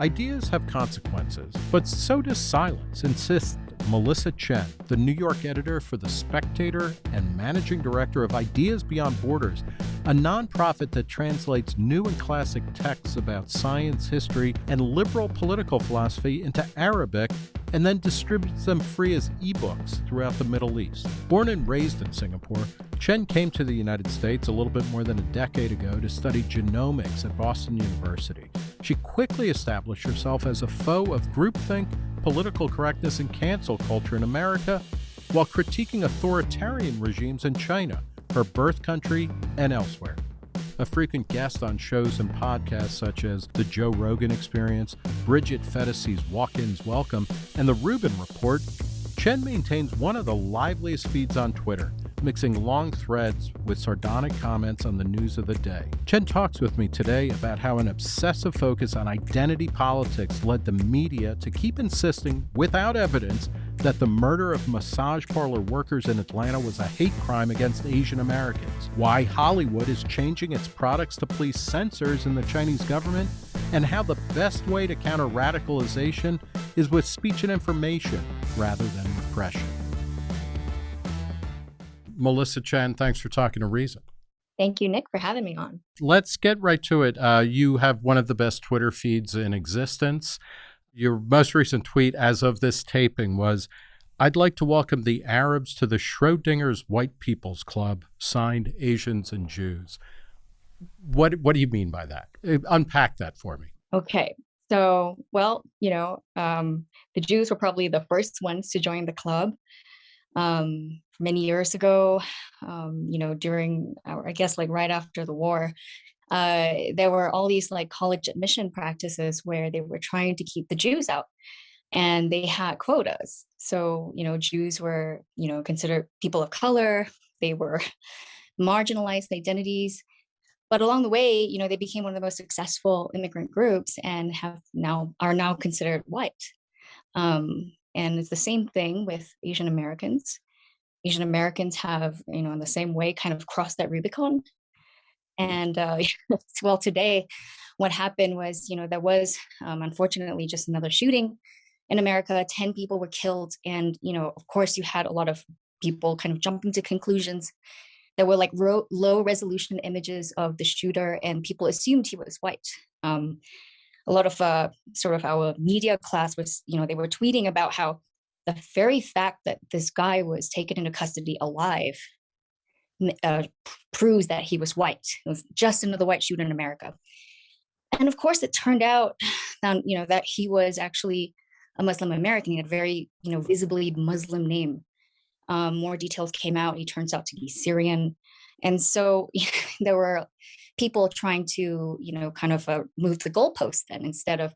Ideas have consequences, but so does silence, insists Melissa Chen, the New York editor for The Spectator and managing director of Ideas Beyond Borders, a nonprofit that translates new and classic texts about science, history, and liberal political philosophy into Arabic and then distributes them free as ebooks throughout the Middle East. Born and raised in Singapore, Chen came to the United States a little bit more than a decade ago to study genomics at Boston University. She quickly established herself as a foe of groupthink political correctness and cancel culture in America while critiquing authoritarian regimes in China, her birth country, and elsewhere. A frequent guest on shows and podcasts such as The Joe Rogan Experience, Bridget Phetasy's Walk Ins Welcome, and The Rubin Report, Chen maintains one of the liveliest feeds on Twitter mixing long threads with sardonic comments on the news of the day. Chen talks with me today about how an obsessive focus on identity politics led the media to keep insisting, without evidence, that the murder of massage parlor workers in Atlanta was a hate crime against Asian Americans, why Hollywood is changing its products to please censors in the Chinese government, and how the best way to counter radicalization is with speech and information rather than repression. Melissa Chen, thanks for talking to Reason. Thank you, Nick, for having me on. Let's get right to it. Uh, you have one of the best Twitter feeds in existence. Your most recent tweet, as of this taping, was I'd like to welcome the Arabs to the Schrodinger's White People's Club, signed Asians and Jews. What, what do you mean by that? Uh, unpack that for me. Okay. So, well, you know, um, the Jews were probably the first ones to join the club um, many years ago, um, you know, during, our, I guess, like right after the war, uh, there were all these like college admission practices where they were trying to keep the Jews out and they had quotas. So, you know, Jews were, you know, considered people of color, they were marginalized identities. But along the way, you know, they became one of the most successful immigrant groups and have now are now considered white. Um, and it's the same thing with Asian Americans. Asian Americans have, you know, in the same way, kind of crossed that Rubicon. And uh, well, today, what happened was, you know, there was um, unfortunately just another shooting in America. 10 people were killed. And, you know, of course, you had a lot of people kind of jumping to conclusions. There were like low resolution images of the shooter, and people assumed he was white. Um, a lot of uh, sort of our media class was, you know, they were tweeting about how the very fact that this guy was taken into custody alive uh, proves that he was white. It was just another white shooter in America. And of course, it turned out that, you know, that he was actually a Muslim American. He had a very, you know, visibly Muslim name. Um, more details came out. He turns out to be Syrian. And so there were people trying to, you know, kind of uh, move the goalpost then instead of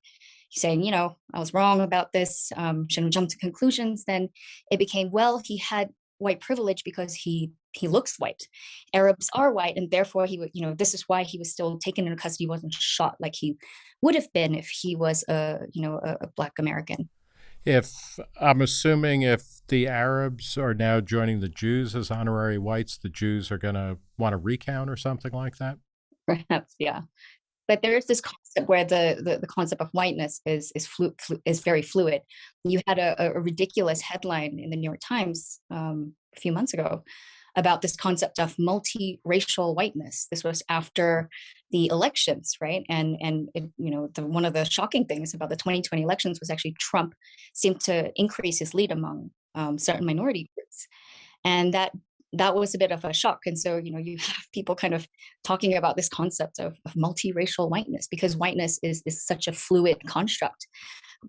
saying, you know, I was wrong about this, um, shouldn't jump to conclusions, then it became, well, he had white privilege because he he looks white. Arabs are white, and therefore he would, you know, this is why he was still taken into custody, wasn't shot like he would have been if he was a, you know, a, a black American. If I'm assuming if the Arabs are now joining the Jews as honorary whites, the Jews are going to want to recount or something like that perhaps yeah but there's this concept where the, the, the concept of whiteness is is flu, flu, is very fluid. You had a, a, ridiculous headline in the New York Times um, a few months ago about this concept of multiracial whiteness. This was after the elections, right? And and it, you know the, one of the shocking things about the 2020 elections was actually Trump seemed to increase his lead among um, certain minority groups, and that that was a bit of a shock. And so, you know, you have people kind of talking about this concept of, of multiracial whiteness because whiteness is, is such a fluid construct.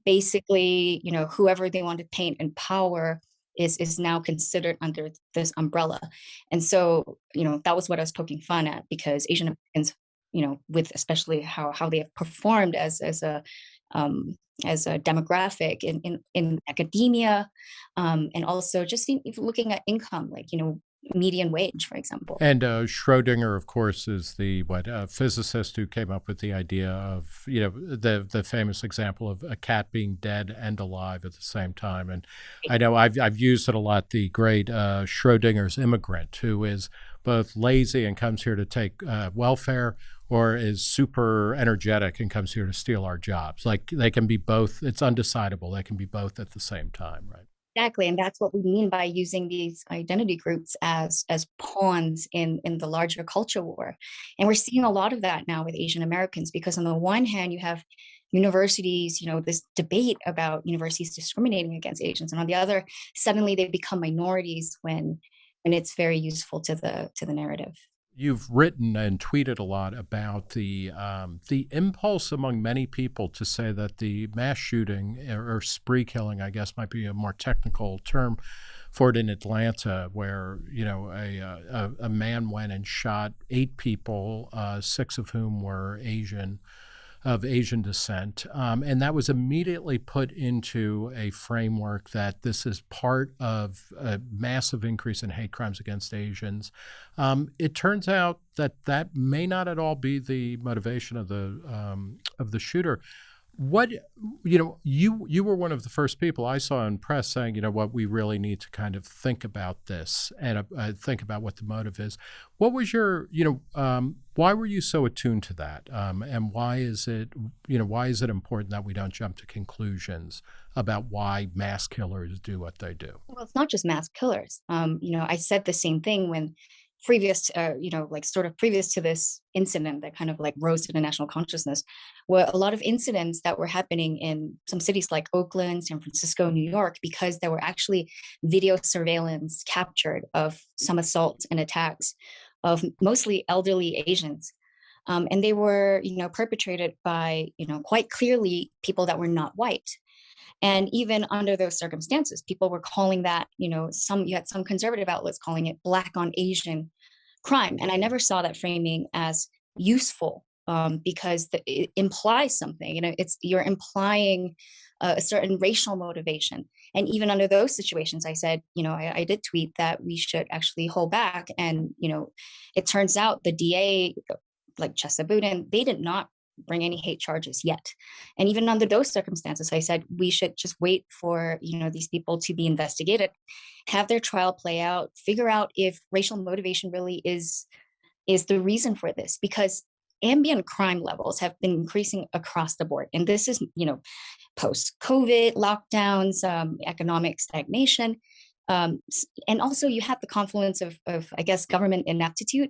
Basically, you know, whoever they want to paint in power is is now considered under this umbrella. And so, you know, that was what I was poking fun at because Asian Americans, you know, with especially how how they have performed as as a um, as a demographic in, in, in academia um, and also just in, looking at income like you know median wage, for example. And uh, Schrodinger, of course, is the what uh, physicist who came up with the idea of you know the the famous example of a cat being dead and alive at the same time. And I know I've I've used it a lot. The great uh, Schrodinger's immigrant, who is both lazy and comes here to take uh, welfare, or is super energetic and comes here to steal our jobs. Like they can be both. It's undecidable. They can be both at the same time, right? Exactly, and that's what we mean by using these identity groups as as pawns in in the larger culture war. And we're seeing a lot of that now with Asian Americans because on the one hand you have universities, you know, this debate about universities discriminating against Asians, and on the other, suddenly they become minorities when when it's very useful to the to the narrative you've written and tweeted a lot about the um, the impulse among many people to say that the mass shooting or spree killing, I guess, might be a more technical term for it in Atlanta, where you know a a, a man went and shot eight people, uh, six of whom were Asian of Asian descent. Um, and that was immediately put into a framework that this is part of a massive increase in hate crimes against Asians. Um, it turns out that that may not at all be the motivation of the um, of the shooter what you know you you were one of the first people i saw in press saying you know what? We really need to kind of think about this and uh, think about what the motive is. What was your you know um, why were you so attuned to that? Um, and why is it you know why is it important that we don't jump to conclusions about why mass killers do what they do? Well it's not just mass killers. Um, you know i said the same thing when previous, uh, you know, like sort of previous to this incident that kind of like rose to the national consciousness, were a lot of incidents that were happening in some cities like Oakland, San Francisco, New York, because there were actually video surveillance captured of some assaults and attacks of mostly elderly Asians. Um, and they were, you know, perpetrated by, you know, quite clearly people that were not white. And even under those circumstances, people were calling that, you know, some you had some conservative outlets calling it black on Asian crime. And I never saw that framing as useful um, because the, it implies something. You know, it's you're implying a, a certain racial motivation. And even under those situations, I said, you know, I, I did tweet that we should actually hold back. And you know, it turns out the DA, like Chesa Boudin, they did not bring any hate charges yet. And even under those circumstances, I said we should just wait for you know these people to be investigated, have their trial play out, figure out if racial motivation really is is the reason for this because ambient crime levels have been increasing across the board and this is you know post covid lockdowns um, economic stagnation um, and also you have the confluence of, of i guess government ineptitude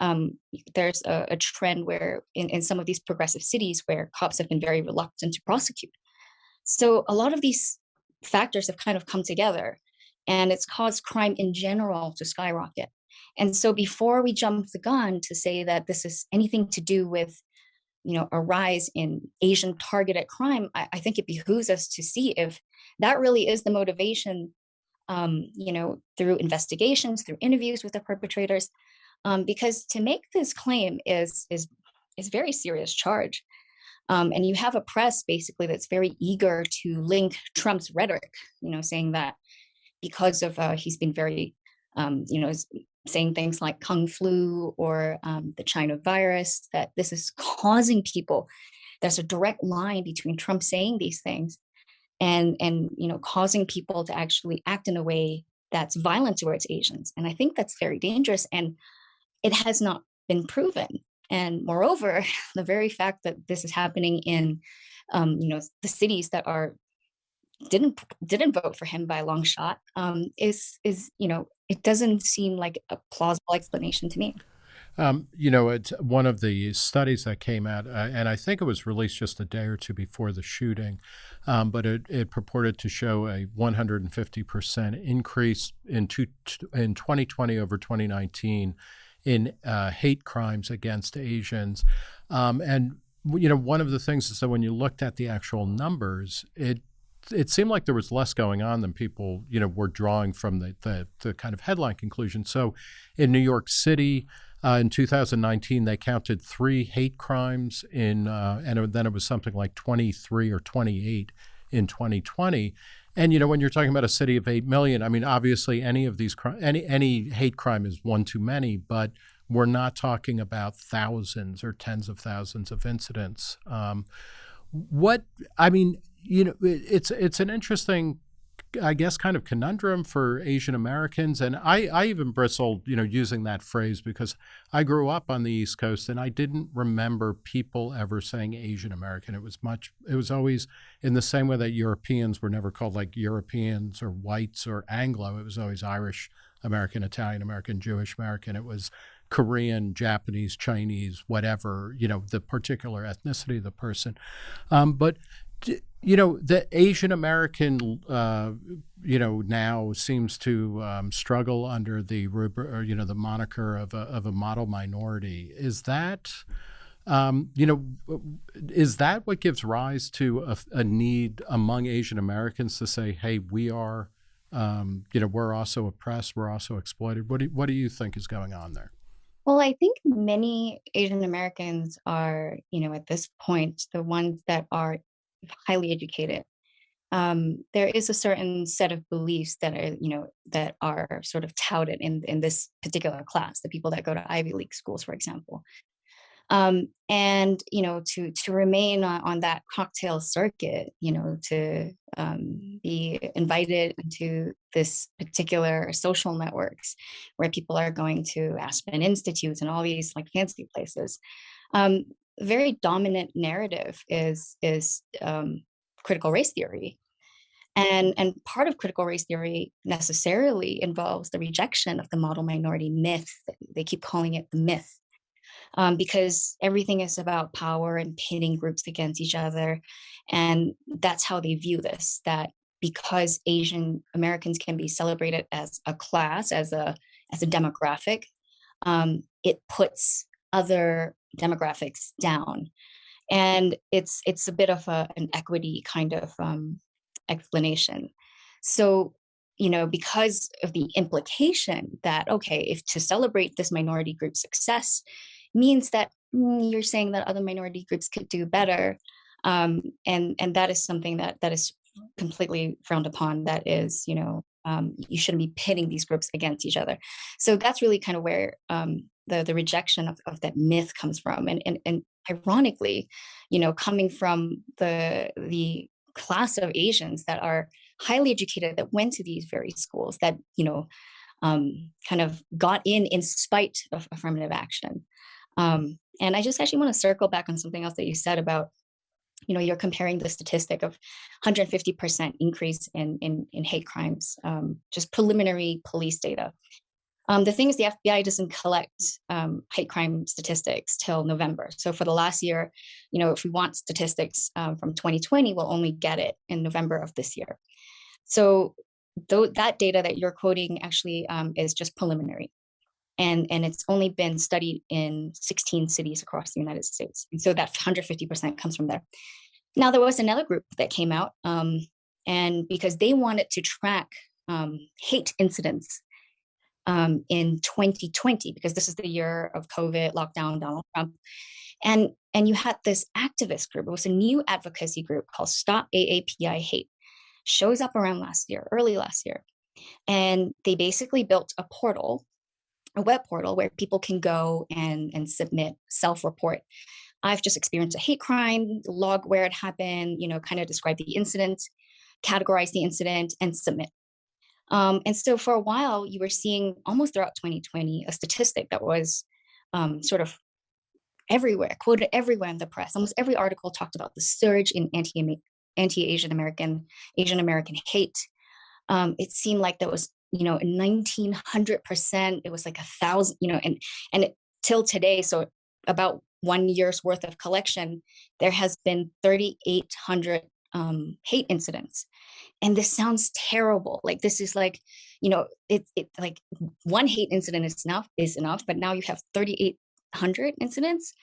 um, there's a, a, trend where in, in some of these progressive cities where cops have been very reluctant to prosecute. So a lot of these factors have kind of come together and it's caused crime in general to skyrocket. And so before we jump the gun to say that this is anything to do with you know, a rise in Asian targeted crime, I, I think it behooves us to see if that really is the motivation um, you know, through investigations, through interviews with the perpetrators, um, because to make this claim is is is very serious charge. Um, and you have a press basically that's very eager to link Trump's rhetoric, you know, saying that because of uh, he's been very, um, you know, saying things like kung flu or um, the China virus, that this is causing people. There's a direct line between Trump saying these things and and you know causing people to actually act in a way that's violent towards Asians. And I think that's very dangerous. And it has not been proven. And moreover, the very fact that this is happening in, um, you know, the cities that are didn't didn't vote for him by a long shot um, is is you know it doesn't seem like a plausible explanation to me. Um, you know, it's one of the studies that came out, uh, and I think it was released just a day or two before the shooting, um, but it, it, purported to show a 150% increase in, two, in 2020 over 2019 in uh, hate crimes against Asians. Um, and you know, one of the things is that when you looked at the actual numbers, it it seemed like there was less going on than people you know were drawing from the the, the kind of headline conclusion. So, in New York City. Uh, in 2019, they counted three hate crimes in, uh, and then it was something like 23 or 28 in 2020. And you know, when you're talking about a city of eight million, I mean, obviously, any of these any any hate crime is one too many, but we're not talking about thousands or tens of thousands of incidents. Um, what I mean, you know, it's it's an interesting I guess, kind of conundrum for Asian Americans. And I, I even bristled, you know, using that phrase because I grew up on the East Coast and I didn't remember people ever saying Asian American. It was much, it was always in the same way that Europeans were never called like Europeans or whites or Anglo. It was always Irish American, Italian American, Jewish American. It was Korean, Japanese, Chinese, whatever, you know, the particular ethnicity of the person. Um, but you know the asian american uh, you know now seems to um, struggle under the you know the moniker of a, of a model minority. Is that um, you know is that what gives rise to a, a need among asian americans to say hey we are um, you know we're also oppressed we're also exploited what do, what do you think is going on there? Well, I think many Asian Americans are, you know, at this point, the ones that are highly educated, um, there is a certain set of beliefs that are, you know, that are sort of touted in in this particular class, the people that go to Ivy League schools, for example. Um, and you know, to to remain on, on that cocktail circuit, you know, to um, be invited into this particular social networks where people are going to Aspen Institutes and all these like fancy places. Um, very dominant narrative is is um, critical race theory, and and part of critical race theory necessarily involves the rejection of the model minority myth. They keep calling it the myth. Um, because everything is about power and pitting groups against each other. And that's how they view this, that because Asian Americans can be celebrated as a class, as a, as a demographic, um, it puts other demographics down. And it's it's a bit of a, an equity kind of um, explanation. So, you know, because of the implication that, okay, if to celebrate this minority group success means that mm, you're saying that other minority groups could do better. Um, and, and that is something that, that is completely frowned upon. That is, you know, um, you shouldn't be pitting these groups against each other. So that's really kind of where um, the the rejection of, of that myth comes from and, and and ironically you know coming from the the class of asians that are highly educated that went to these very schools that you know um, kind of got in in spite of affirmative action. Um, and i just actually want to circle back on something else that you said about you know you're comparing the statistic of 150% increase in in, in hate crimes um, just preliminary police data um, the thing is, the FBI doesn't collect um, hate crime statistics till November. So for the last year, you know, if we want statistics um, from 2020, we'll only get it in November of this year. So though that data that you're quoting actually um, is just preliminary. And, and it's only been studied in 16 cities across the United States. And so that 150% comes from there. Now, there was another group that came out, um, and because they wanted to track um, hate incidents um, in 2020 because this is the year of COVID, lockdown, Donald Trump. And, and you had this activist group, it was a new advocacy group called Stop AAPI Hate, shows up around last year, early last year. And they basically built a portal, a web portal where people can go and, and submit self-report. I've just experienced a hate crime, log where it happened, you know, kind of describe the incident, categorize the incident and submit. Um, and so for a while, you were seeing almost throughout 2020 a statistic that was um, sort of everywhere, quoted everywhere in the press. Almost every article talked about the surge in anti anti-Asian American Asian American hate. Um, it seemed like that was you know 1900 percent. It was like a thousand you know and and it, till today, so about one year's worth of collection, there has been 3,800 um, hate incidents. And this sounds terrible. Like this is like you know it, it like one hate incident is enough is enough but now you have 3800 incidents.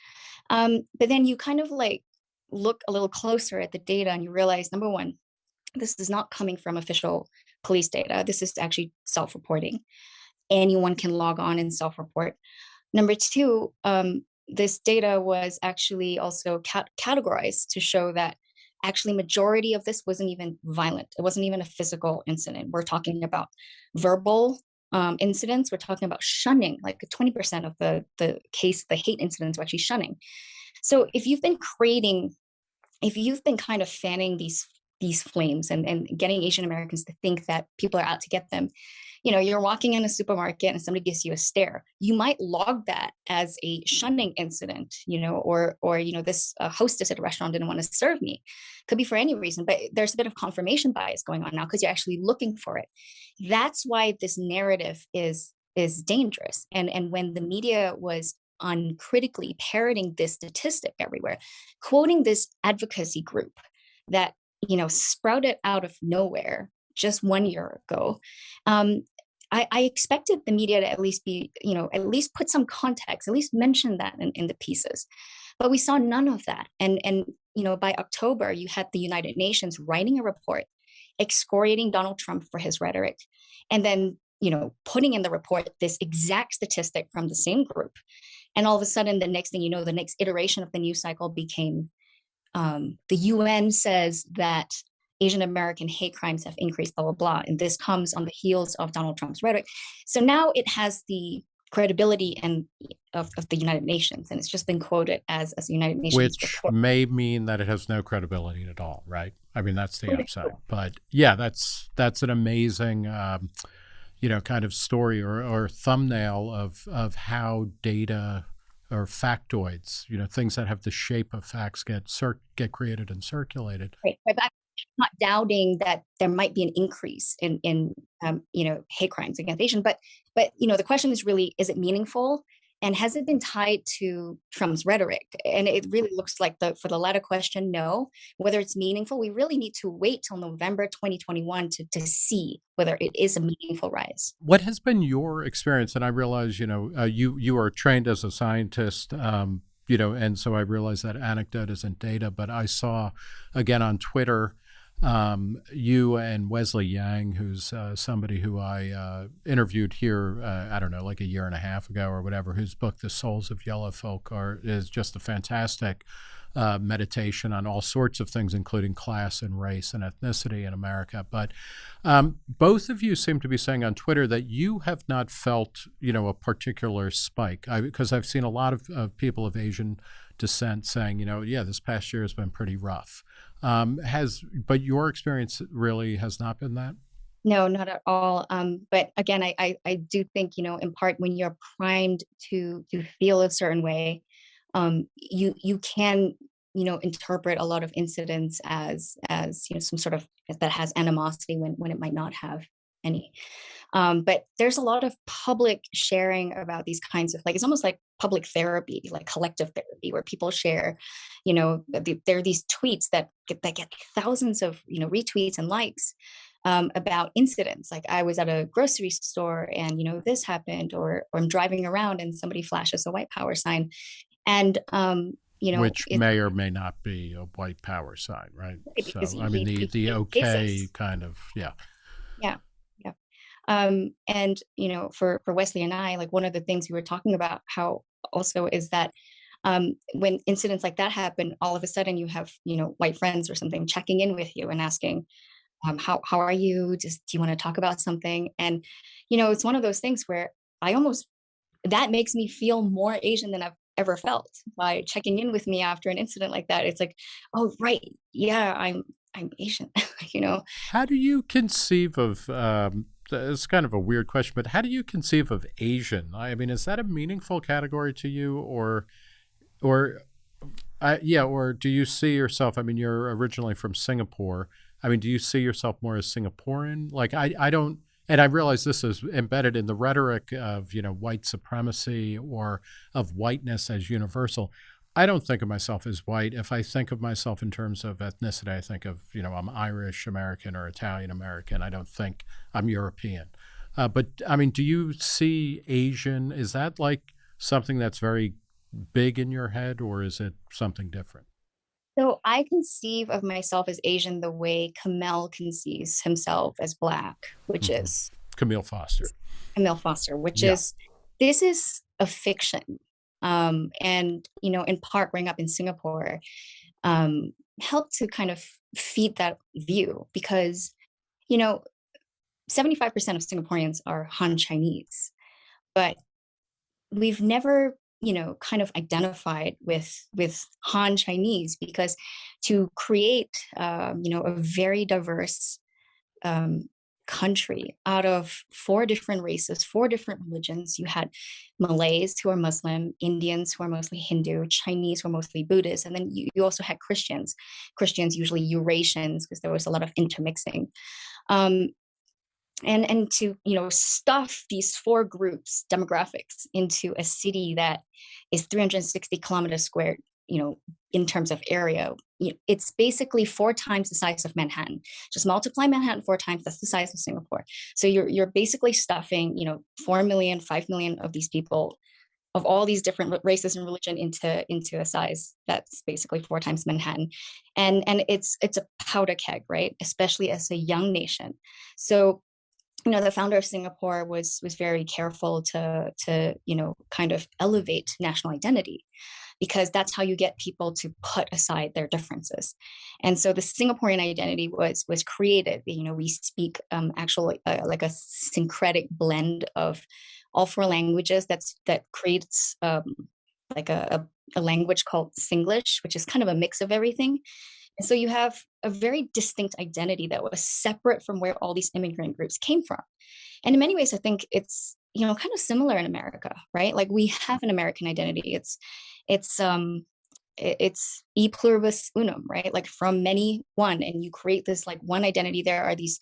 Um, but then you kind of like look a little closer at the data and you realize number one this is not coming from official police data. This is actually self-reporting. Anyone can log on and self-report. Number two um, this data was actually also cat categorized to show that actually majority of this wasn't even violent. It wasn't even a physical incident. We're talking about verbal um, incidents. We're talking about shunning, like 20% of the, the case, the hate incidents were actually shunning. So if you've been creating, if you've been kind of fanning these these flames and, and getting Asian Americans to think that people are out to get them. You know, you're walking in a supermarket and somebody gives you a stare. You might log that as a shunning incident, you know, or or you know, this uh, hostess at a restaurant didn't want to serve me. Could be for any reason, but there's a bit of confirmation bias going on now because you're actually looking for it. That's why this narrative is is dangerous. And and when the media was uncritically parroting this statistic everywhere, quoting this advocacy group that you know sprouted out of nowhere just one year ago. Um, I, I, expected the media to at least be, you know, at least put some context, at least mention that in, in the pieces. But we saw none of that. And and you know, by October, you had the United Nations writing a report excoriating Donald Trump for his rhetoric, and then you know, putting in the report this exact statistic from the same group. And all of a sudden, the next thing you know, the next iteration of the news cycle became um, the UN says that Asian American hate crimes have increased, blah, blah, blah. And this comes on the heels of Donald Trump's rhetoric. So now it has the credibility and of, of the United Nations, and it's just been quoted as as the United Nations, which report. may mean that it has no credibility at all, right? I mean, that's the upside. But yeah, that's that's an amazing, um, you know, kind of story or, or thumbnail of of how data or factoids, you know, things that have the shape of facts get cir- get created and circulated. Right, but not doubting that there might be an increase in in um, you know hate crimes against Asian, but but you know the question is really is it meaningful and has it been tied to Trump's rhetoric? And it really looks like the for the latter question, no. Whether it's meaningful, we really need to wait till November 2021 to, to see whether it is a meaningful rise. What has been your experience? And I realize, you know, uh, you you are trained as a scientist. Um, you know, and so I realize that anecdote isn't data, but I saw again on Twitter um, you and Wesley Yang, who's uh, somebody who I uh, interviewed here, uh, I don't know, like a year and a half ago or whatever, whose book, The Souls of Yellow Folk, are, is just a fantastic uh, meditation on all sorts of things, including class and race and ethnicity in America. But um, both of you seem to be saying on Twitter that you have not felt, you know, a particular spike. Because I've seen a lot of, of people of Asian descent saying, you know, yeah, this past year has been pretty rough. Um, has but your experience really has not been that. No, not at all. Um, but again, I, I, I do think you know, in part, when you're primed to to feel a certain way, um, you you can you know interpret a lot of incidents as as you know some sort of that has animosity when when it might not have any. Um, but there's a lot of public sharing about these kinds of like it's almost like public therapy, like collective therapy, where people share, you know, the, there are these tweets that get, that get thousands of you know retweets and likes um, about incidents. Like I was at a grocery store and you know this happened, or or I'm driving around and somebody flashes a white power sign, and um, you know, which it, may or may not be a white power sign, right? So I mean the the okay kind of yeah. Yeah. Um, and you know, for for Wesley and I, like one of the things we were talking about how also is that um, when incidents like that happen, all of a sudden you have you know white friends or something checking in with you and asking, um, how how are you? Just do you want to talk about something? And you know, it's one of those things where I almost that makes me feel more Asian than I've ever felt by checking in with me after an incident like that. It's like, oh right, yeah, I'm I'm Asian, you know. How do you conceive of um, it's kind of a weird question, but how do you conceive of Asian? I mean, is that a meaningful category to you, or, or, uh, yeah, or do you see yourself? I mean, you're originally from Singapore. I mean, do you see yourself more as Singaporean? Like, I, I don't, and I realize this is embedded in the rhetoric of you know white supremacy or of whiteness as universal. I don't think of myself as white. If I think of myself in terms of ethnicity, I think of, you know, I'm Irish American or Italian American. I don't think I'm European. Uh, but I mean, do you see Asian? Is that like something that's very big in your head or is it something different? So I conceive of myself as Asian the way Kmele conceives himself as Black, which mm-hmm. is Kmele Foster. Kmele Foster, which yeah. is this is a fiction um, and you know in part growing up in singapore um, helped to kind of feed that view because you know 75% of singaporeans are han chinese but we've never you know, kind of identified with with Han Chinese because to create, um, you know, a very diverse um, country out of four different races, four different religions. You had Malays who are Muslim, Indians who are mostly Hindu, Chinese who are mostly Buddhist, and then you, you also had Christians. Christians usually Eurasians because there was a lot of intermixing. Um, and and to you know stuff these four groups demographics into a city that is 360 kilometers squared you know in terms of area it's basically four times the size of manhattan. Just multiply manhattan four times that's the size of singapore. So you're you're basically stuffing you know four million five million of these people of all these different races and religion into into a size that's basically four times manhattan. And and it's it's a powder keg right? Especially as a young nation. So you know the founder of singapore was was very careful to to you know kind of elevate national identity because that's how you get people to put aside their differences and so the singaporean identity was was created you know we speak um actually uh, like a syncretic blend of all four languages that's that creates um like a, a, a language called singlish which is kind of a mix of everything and so you have a very distinct identity that was separate from where all these immigrant groups came from. And in many ways, I think it's you know kind of similar in America, right? Like we have an American identity. It's it's um it's e pluribus unum, right? Like from many one, and you create this like one identity. There are these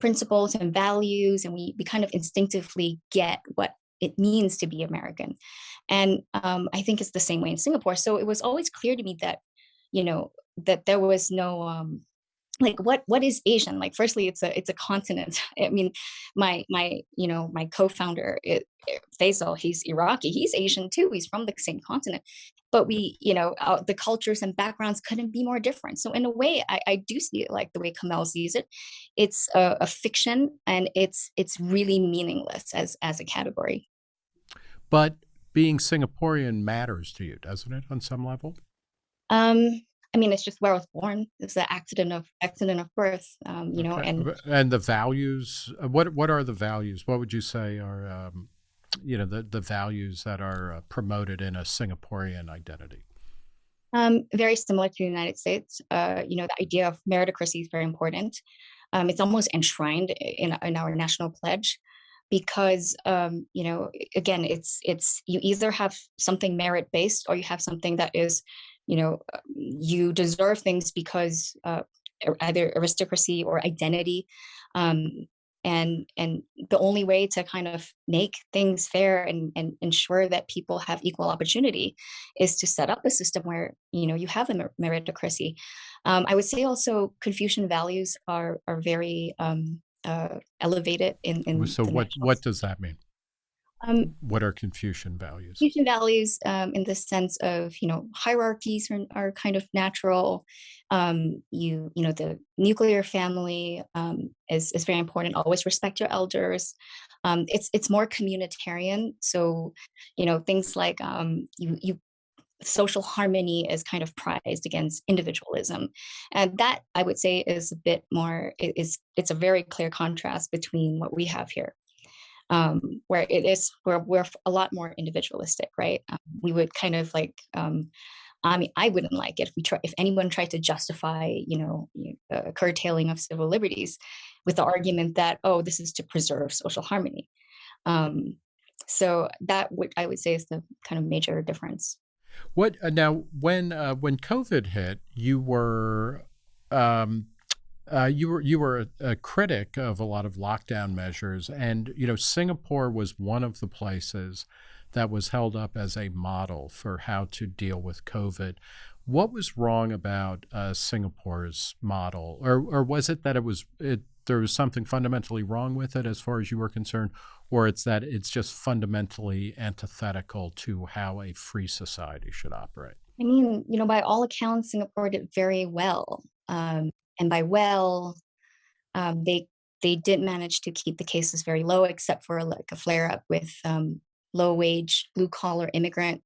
principles and values, and we we kind of instinctively get what it means to be American. And um, I think it's the same way in Singapore. So it was always clear to me that, you know, that there was no um like what what is asian like firstly it's a it's a continent i mean my my you know my co-founder Faisal, he's Iraqi. He's Asian too. He's from the same continent, but we, you know, uh, the cultures and backgrounds couldn't be more different. So in a way, I, I do see it like the way Kmele sees it. It's a, a, fiction, and it's it's really meaningless as as a category. But being Singaporean matters to you, doesn't it, on some level? Um, I mean, it's just where I was born. It's the accident of accident of birth, um, you know, okay. and and the values. Uh, what what are the values? What would you say are, um, you know, the the values that are uh, promoted in a Singaporean identity? Um, very similar to the United States. Uh, you know, the idea of meritocracy is very important. Um, it's almost enshrined in in our national pledge because um, you know again it's it's you either have something merit based or you have something that is you know uh, you deserve things because uh, either aristocracy or identity um, and and the only way to kind of make things fair and, and ensure that people have equal opportunity is to set up a system where you know you have a meritocracy. Um, i would say also confucian values are are very um, uh, elevated in, in so what what does that mean um, what are Confucian values? Confucian values, um, in the sense of you know hierarchies are, are kind of natural. Um, you you know the nuclear family um, is is very important. Always respect your elders. Um, it's it's more communitarian. So you know things like um, you you social harmony is kind of prized against individualism and that i would say is a bit more is it's a very clear contrast between what we have here um, where it is where we're a lot more individualistic, right? Um, we would kind of like, um, I mean, I wouldn't like it if we try if anyone tried to justify, you know, a curtailing of civil liberties with the argument that oh, this is to preserve social harmony. Um, so that would I would say is the kind of major difference. What uh, now? When uh, when COVID hit, you were um, uh, you were you were a, a, critic of a lot of lockdown measures, and you know Singapore was one of the places that was held up as a model for how to deal with COVID. What was wrong about uh, Singapore's model, or or was it that it was it there was something fundamentally wrong with it as far as you were concerned, or it's that it's just fundamentally antithetical to how a free society should operate? I mean, you know, by all accounts, Singapore did very well. Um, and by well, um, they they did manage to keep the cases very low, except for like a flare up with um, low wage, blue collar immigrant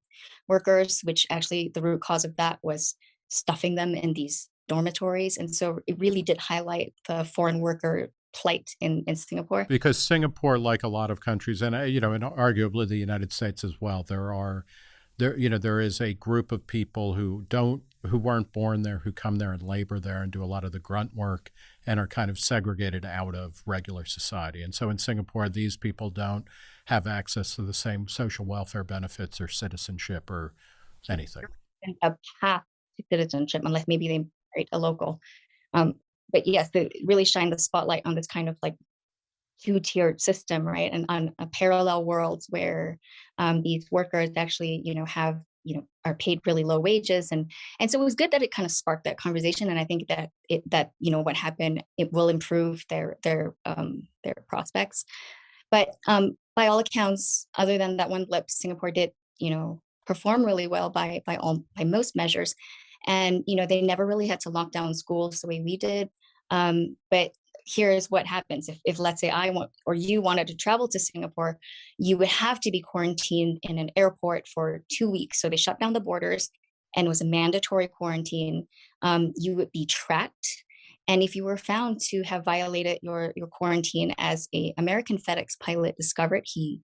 workers, which actually the root cause of that was stuffing them in these dormitories. And so it really did highlight the foreign worker plight in, in Singapore. Because Singapore, like a lot of countries, and uh, you know, and arguably the United States as well, there are there you know there is a group of people who don't who weren't born there who come there and labor there and do a lot of the grunt work and are kind of segregated out of regular society. And so in singapore these people don't have access to the same social welfare benefits or citizenship or anything. A path to citizenship unless maybe they married a local. Um, but yes they really shine the spotlight on this kind of like two-tiered system, right? And on a parallel worlds where um, these workers actually, you know, have you know are paid really low wages. And and so it was good that it kind of sparked that conversation and i think that it that you know what happened it will improve their their um their prospects. But um by all accounts other than that one blip singapore did you know perform really well by by all by most measures. And you know they never really had to lock down schools the way we did. Um, but here's what happens if, if let's say I want or you wanted to travel to Singapore, you would have to be quarantined in an airport for two weeks. So they shut down the borders and was a mandatory quarantine. Um, you would be tracked. And if you were found to have violated your, your quarantine as a American FedEx pilot discovered, he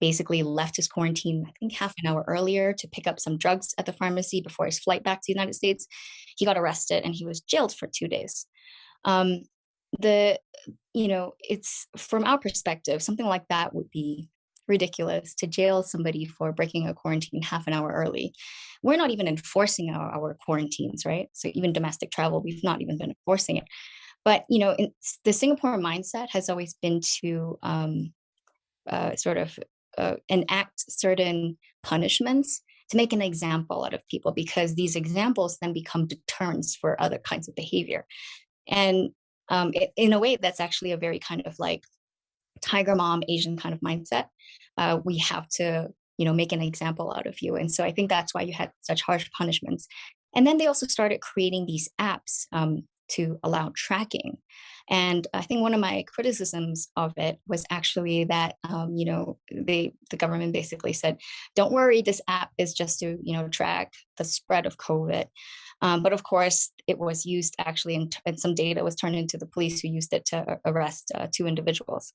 basically left his quarantine, I think half an hour earlier to pick up some drugs at the pharmacy before his flight back to the United States. He got arrested and he was jailed for two days. Um, the you know it's from our perspective something like that would be ridiculous to jail somebody for breaking a quarantine half an hour early. We're not even enforcing our, our quarantines right? So even domestic travel we've not even been enforcing it. But you know the singapore mindset has always been to um, uh, sort of uh, enact certain punishments to make an example out of people because these examples then become deterrents for other kinds of behavior. And um, it, in a way that's actually a very kind of like tiger mom asian kind of mindset uh, we have to you know make an example out of you. And so i think that's why you had such harsh punishments. And then they also started creating these apps um, to allow tracking and i think one of my criticisms of it was actually that um, you know they the government basically said don't worry this app is just to you know track the spread of covid um, but of course, it was used actually, in, and some data was turned into the police who used it to arrest uh, two individuals.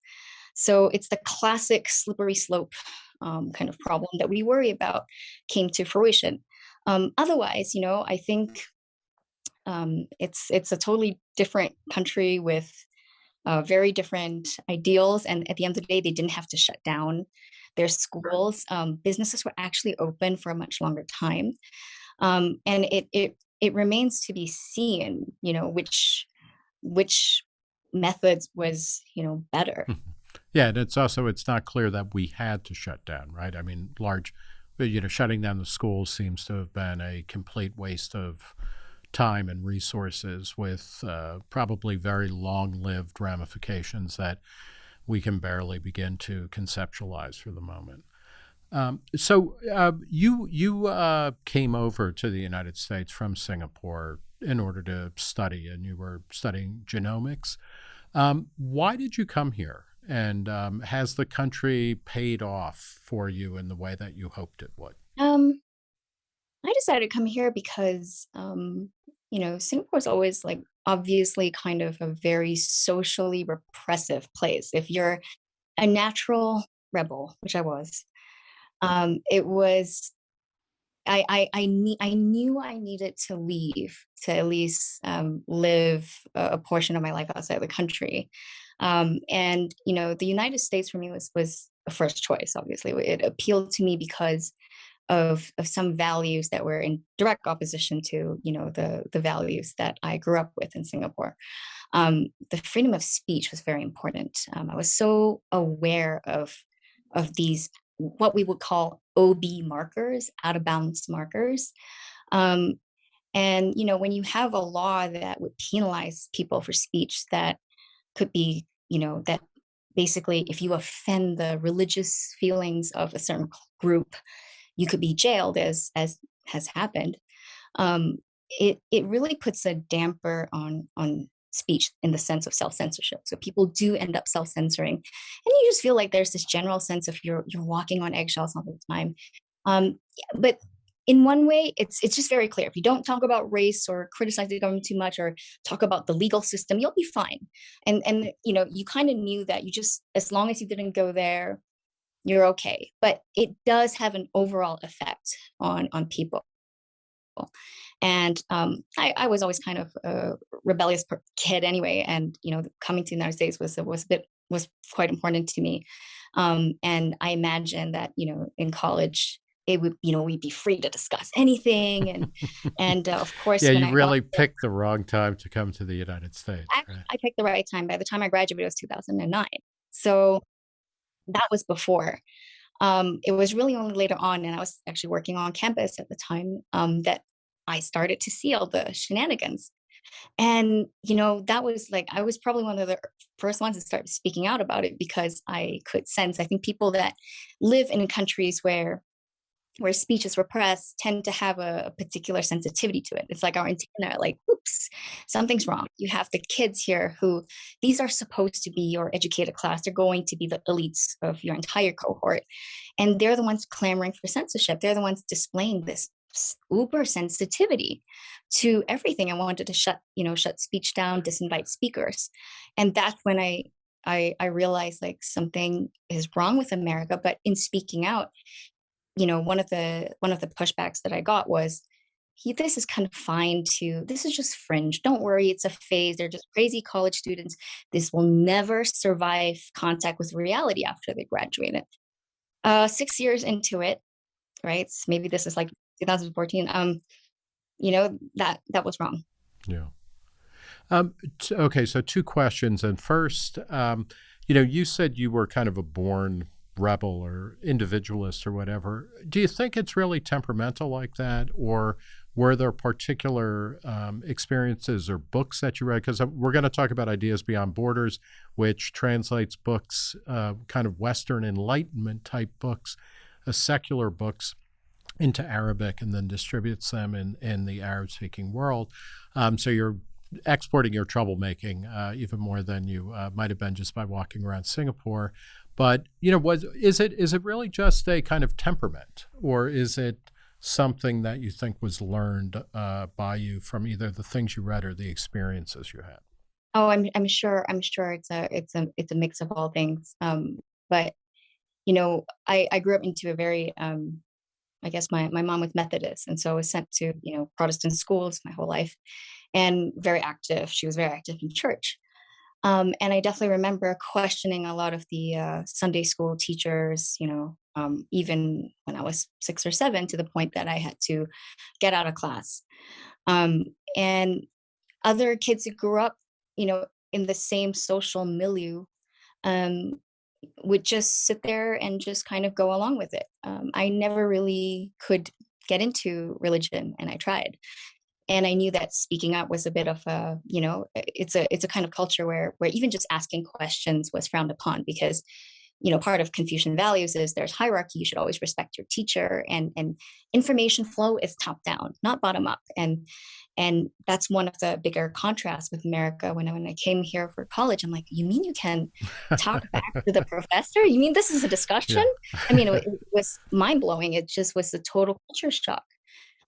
So it's the classic slippery slope um, kind of problem that we worry about came to fruition. Um, otherwise, you know, I think um, it's it's a totally different country with uh, very different ideals. And at the end of the day, they didn't have to shut down their schools. Um, businesses were actually open for a much longer time. Um, and it, it it remains to be seen, you know, which which methods was, you know, better. Mm-hmm. Yeah, and it's also it's not clear that we had to shut down, right? I mean, large, you know, shutting down the schools seems to have been a complete waste of time and resources, with uh, probably very long-lived ramifications that we can barely begin to conceptualize for the moment. Um, so uh, you you uh, came over to the United States from Singapore in order to study, and you were studying genomics. Um, why did you come here? And um, has the country paid off for you in the way that you hoped it would? Um, I decided to come here because um, you know Singapore is always like obviously kind of a very socially repressive place. If you're a natural rebel, which I was, um, it was I I I, I knew I needed to leave to at least um, live a, a, portion of my life outside the country, um, and you know the United States for me was was a first choice. Obviously, it appealed to me because of of some values that were in direct opposition to you know the the values that I grew up with in Singapore. Um, the freedom of speech was very important. Um, I was so aware of of these what we would call OB markers, out of bounds markers. Um, and you know, when you have a law that would penalize people for speech that could be, you know, that basically if you offend the religious feelings of a certain group, you could be jailed as as has happened. Um, it it really puts a damper on on speech in the sense of self-censorship. So people do end up self-censoring. And you just feel like there's this general sense of you're you're walking on eggshells all the time. Um, but in one way, it's it's just very clear. If you don't talk about race or criticize the government too much or talk about the legal system, you'll be fine. And and you know, you kind of knew that you just as long as you didn't go there you're okay. But it does have an overall effect on on people. And um, I, I, was always kind of a rebellious kid anyway, and you know, coming to the United States was was a bit was quite important to me. Um, and I imagine that you know, in college, it would you know we'd be free to discuss anything and and uh, of course yeah you I really picked the wrong time to come to the united states I, right? I, picked the right time by the time i graduated it was 2009 so that was before. Um, it was really only later on and i was actually working on campus at the time um, that i started to see all the shenanigans. And you know that was like i was probably one of the first ones to start speaking out about it because i could sense i think people that live in countries where where speech is repressed tend to have a, a, particular sensitivity to it. It's like our antenna, like, oops, something's wrong. You have the kids here who these are supposed to be your educated class. They're going to be the elites of your entire cohort. And they're the ones clamoring for censorship. They're the ones displaying this uber sensitivity to everything. I wanted to shut, you know, shut speech down, disinvite speakers. And that's when I I, I realized like something is wrong with America. But in speaking out, you know, one of the one of the pushbacks that I got was, he, this is kind of fine too. This is just fringe. Don't worry, it's a phase. They're just crazy college students. This will never survive contact with reality after they graduate it. Uh, six years into it, right? Maybe this is like 2014. Um, you know that that was wrong. Yeah. Um, okay, so two questions. And first, um, you know, you said you were kind of a born rebel or individualist or whatever. Do you think it's really temperamental like that, or were there particular um, experiences or books that you read? Because uh, we're going to talk about Ideas Beyond Borders, which translates books, uh, kind of Western Enlightenment type books, uh, secular books into Arabic and then distributes them in, in the Arab speaking world. Um, so you're exporting your troublemaking uh, even more than you uh, might have been just by walking around Singapore. But you know, was is it is it really just a kind of temperament, or is it something that you think was learned uh, by you from either the things you read or the experiences you had? Oh, I'm I'm sure I'm sure it's a it's a it's a mix of all things. Um, but you know, I I grew up into a very um, I guess my my mom was Methodist, and so I was sent to you know Protestant schools my whole life, and very active. She was very active in church. Um, and I definitely remember questioning a lot of the uh, Sunday school teachers, you know, um, even when I was six or seven, to the point that I had to get out of class. Um, and other kids who grew up, you know, in the same social milieu um, would just sit there and just kind of go along with it. Um, I never really could get into religion, and I tried and i knew that speaking up was a bit of a you know it's a it's a kind of culture where where even just asking questions was frowned upon because you know part of confucian values is there's hierarchy you should always respect your teacher and and information flow is top down not bottom up and and that's one of the bigger contrasts with america. When I, when I came here for college i'm like you mean you can talk back to the professor? You mean this is a discussion? Yeah. i mean it, it was mind-blowing. It just was a total culture shock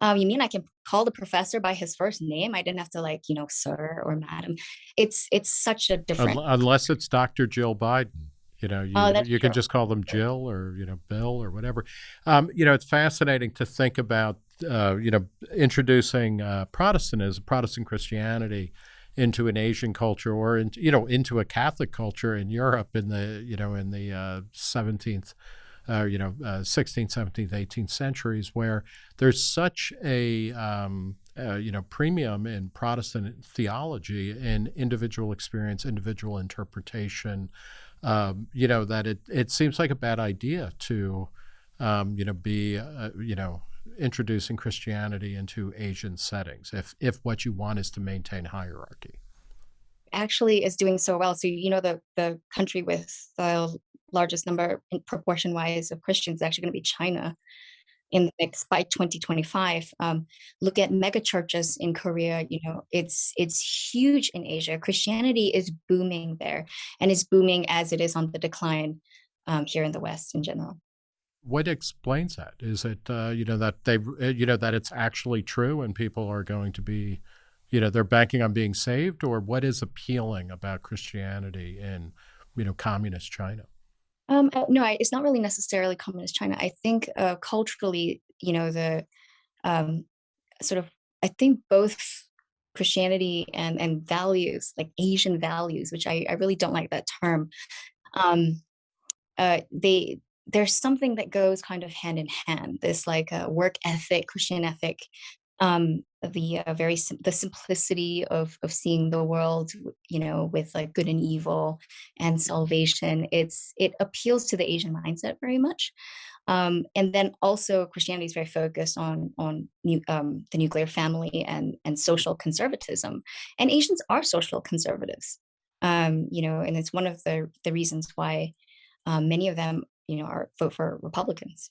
um, you mean I can call the professor by his first name? I didn't have to like, you know, sir or madam. It's it's such a different unless it's Dr. Jill Biden. You know, you, oh, you can just call them Jill or you know Bill or whatever. Um, you know, it's fascinating to think about. Uh, you know, introducing uh, Protestantism, Protestant Christianity into an Asian culture or into, you know into a Catholic culture in Europe in the you know in the uh, 17th uh, you know, uh, 16th, 17th, 18th centuries, where there's such a um, uh, you know premium in Protestant theology in individual experience, individual interpretation. Um, you know that it it seems like a bad idea to um, you know be uh, you know introducing Christianity into Asian settings if if what you want is to maintain hierarchy actually is doing so well. So you know the the country with the largest number in proportion wise of Christians is actually going to be China in the mix by 2025. Um, look at mega churches in Korea. You know, it's it's huge in Asia. Christianity is booming there, and is booming as it is on the decline um, here in the West in general. What explains that? Is it uh, you know that they uh, you know that it's actually true, and people are going to be, you know, they're banking on being saved, or what is appealing about Christianity in you know communist China? Um, uh, no, I it's not really necessarily communist China. I think, uh, culturally, you know, the, um, sort of I think both Christianity and and values, like Asian values, which I I really don't like that term, um, uh, they there's something that goes kind of hand in hand. This like, uh, work ethic, Christian ethic, um, the, uh, very sim the simplicity of of seeing the world, you know, with, like, good and evil and salvation. It's it appeals to the Asian mindset very much. Um, and then also Christianity is very focused on on nu um, the nuclear family and and social conservatism, and Asians are social conservatives. Um, you know, and it's one of the the reasons why, um, many of them, you know, are vote for Republicans.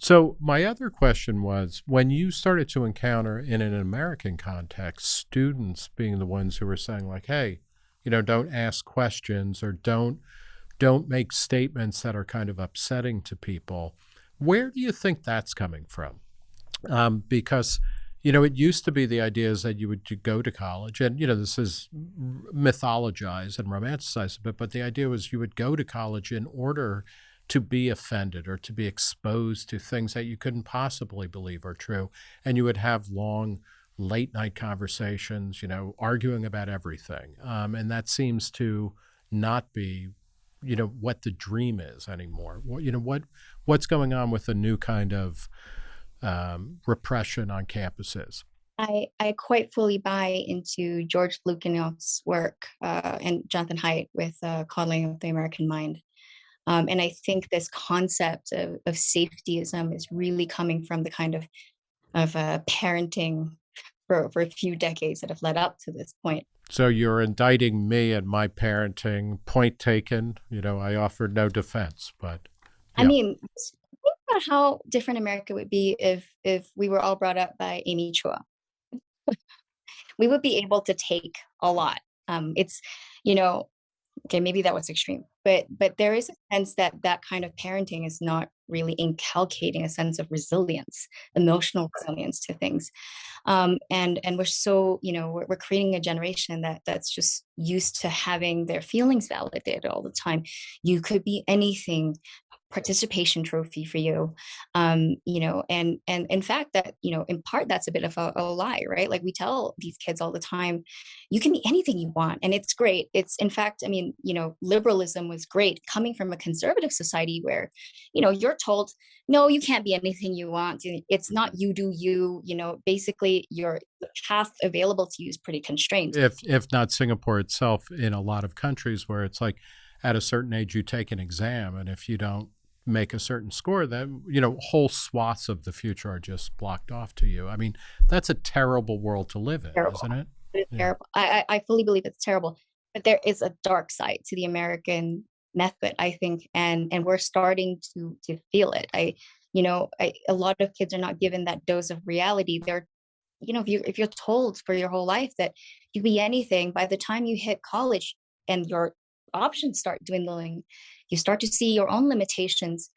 So my other question was, when you started to encounter in an American context, students being the ones who were saying like, "Hey, you know, don't ask questions or don't don't make statements that are kind of upsetting to people," where do you think that's coming from? Um, because, you know, it used to be the idea is that you would go to college and, you know, this is mythologized and romanticized a bit, but the idea was you would go to college in order to be offended or to be exposed to things that you couldn't possibly believe are true, and you would have long late night conversations, you know, arguing about everything, um, and that seems to not be, you know, what the dream is anymore. What you know, what what's going on with the new kind of, um, repression on campuses? I I quite fully buy into George Lukianoff's work, uh, and Jonathan Haidt with, uh, Coddling of the American Mind. Um, and I think this concept of of safetyism is really coming from the kind of of, uh, parenting for for a few decades that have led up to this point. So you're indicting me and my parenting, point taken, you know, I offered no defense, but I mean, think about how different America would be if if we were all brought up by Amy Chua. We would be able to take a lot. Um, it's you know okay, maybe that was extreme, but but there is a sense that that kind of parenting is not really inculcating a sense of resilience, emotional resilience to things. Um, and and we're so, you know, we're we're creating a generation that that's just used to having their feelings validated all the time. You could be anything, participation trophy for you. Um, you know, and and in fact that, you know, in part that's a bit of a a lie, right? Like we tell these kids all the time, "You can be anything you want," and it's great. It's in fact, I mean, you know, liberalism was great coming from a conservative society where, you know, you're told, "No, you can't be anything you want. It's not you do you," you know, basically your path available to you is pretty constrained. If if not Singapore itself, in a lot of countries where it's like, at a certain age, you take an exam, and if you don't make a certain score, then, you know, whole swaths of the future are just blocked off to you. I mean, that's a terrible world to live in, Terrible. isn't it? It's Yeah. terrible. I I I fully believe it's terrible, but there is a dark side to the American method, I think, and and we're starting to to feel it. I you know, I a lot of kids are not given that dose of reality. They're you know, if you if you're told for your whole life that you be anything, by the time you hit college and your options start dwindling, you start to see your own limitations,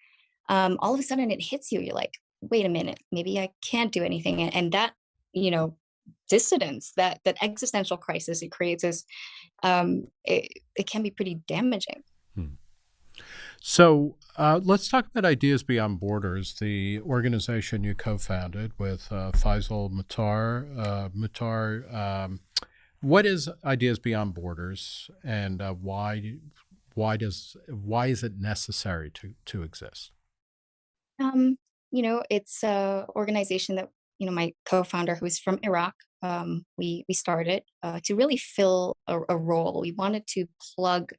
um, all of a sudden it hits you. You're like, "Wait a minute, maybe I can't do anything," and that, you know, dissidence, that that existential crisis it creates is, um, it it can be pretty damaging. Hmm. So, uh, let's talk about Ideas Beyond Borders, the organization you co-founded with, uh, Faisal Mutar, uh, Mutar, um, what is Ideas Beyond Borders, and, uh, why why does why is it necessary to to exist? Um, you know, it's a organization that, you know, my co-founder who's from Iraq, um, we we started, uh, to really fill a a role. We wanted to plug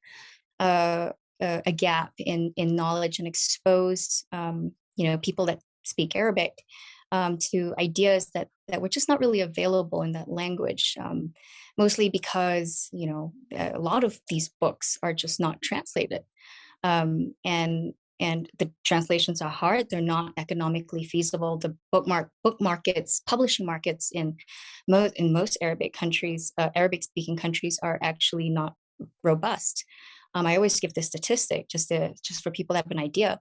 a a a gap in in knowledge and expose, um, you know, people that speak Arabic, um, to ideas that that were just not really available in that language, um, mostly because, you know, a lot of these books are just not translated. Um, and and the translations are hard, they're not economically feasible. The bookmark book markets, publishing markets in most in most Arabic countries, uh, Arabic-speaking countries are actually not robust. Um, I always give this statistic just to just for people to have an idea.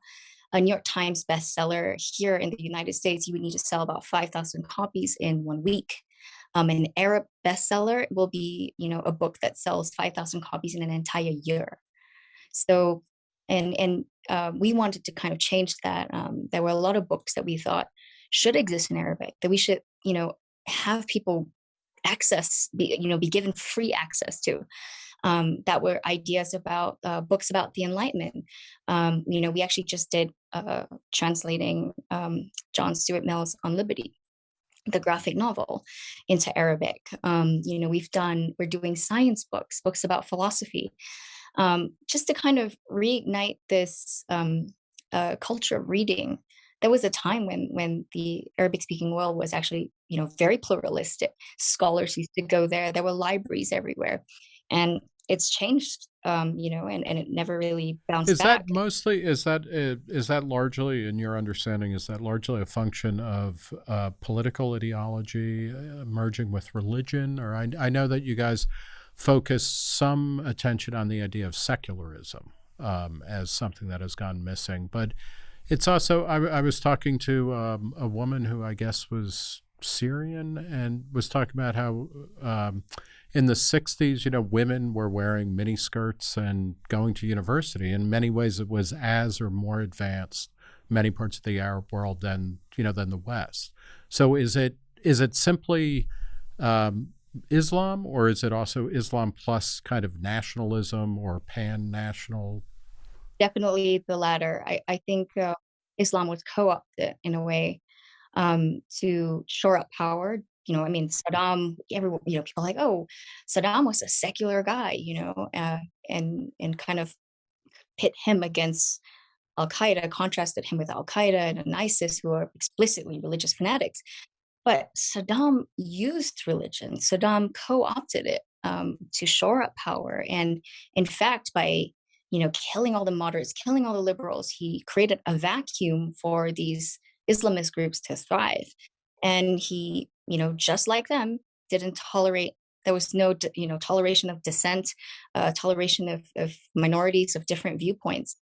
A New York Times bestseller here in the United States, you would need to sell about 5,000 copies in 1 week. Um, an Arab bestseller will be, you know, a book that sells 5,000 copies in an entire year. So and and uh, we wanted to kind of change that. Um, there were a lot of books that we thought should exist in Arabic that we should you know have people access be you know be given free access to um, that were ideas about uh, books about the enlightenment um, you know we actually just did uh, translating um, john stuart mill's on liberty the graphic novel into arabic um, you know we've done we're doing science books books about philosophy um, just to kind of reignite this um, uh, culture of reading there was a time when when the Arabic speaking world was actually you know very pluralistic. Scholars used to go there. There were libraries everywhere, and it's changed. Um, you know, and, and it never really bounced is back. that mostly is that uh, is that largely in your understanding is that largely a function of uh, political ideology uh, merging with religion or I, I know that you guys focus some attention on the idea of secularism um, as something that has gone missing but it's also, I, I was talking to um, a woman who I guess was Syrian and was talking about how um, in the 60s, you know, women were wearing mini skirts and going to university. In many ways, it was as or more advanced many parts of the Arab world than, you know, than the West. So is it is it simply um, Islam or is it also Islam plus kind of nationalism or pan-national definitely the latter. I, I think uh, Islam was co-opted in a way um, to shore up power. You know, I mean, Saddam. Everyone, you know, people like, oh, Saddam was a secular guy. You know, uh, and and kind of pit him against Al Qaeda, contrasted him with Al Qaeda and ISIS, who are explicitly religious fanatics. But Saddam used religion. Saddam co-opted it um, to shore up power, and in fact, by you know, killing all the moderates, killing all the liberals. He created a vacuum for these Islamist groups to thrive. And he, you know, just like them, didn't tolerate, there was no, you know, toleration of dissent, uh, toleration of, of minorities of different viewpoints.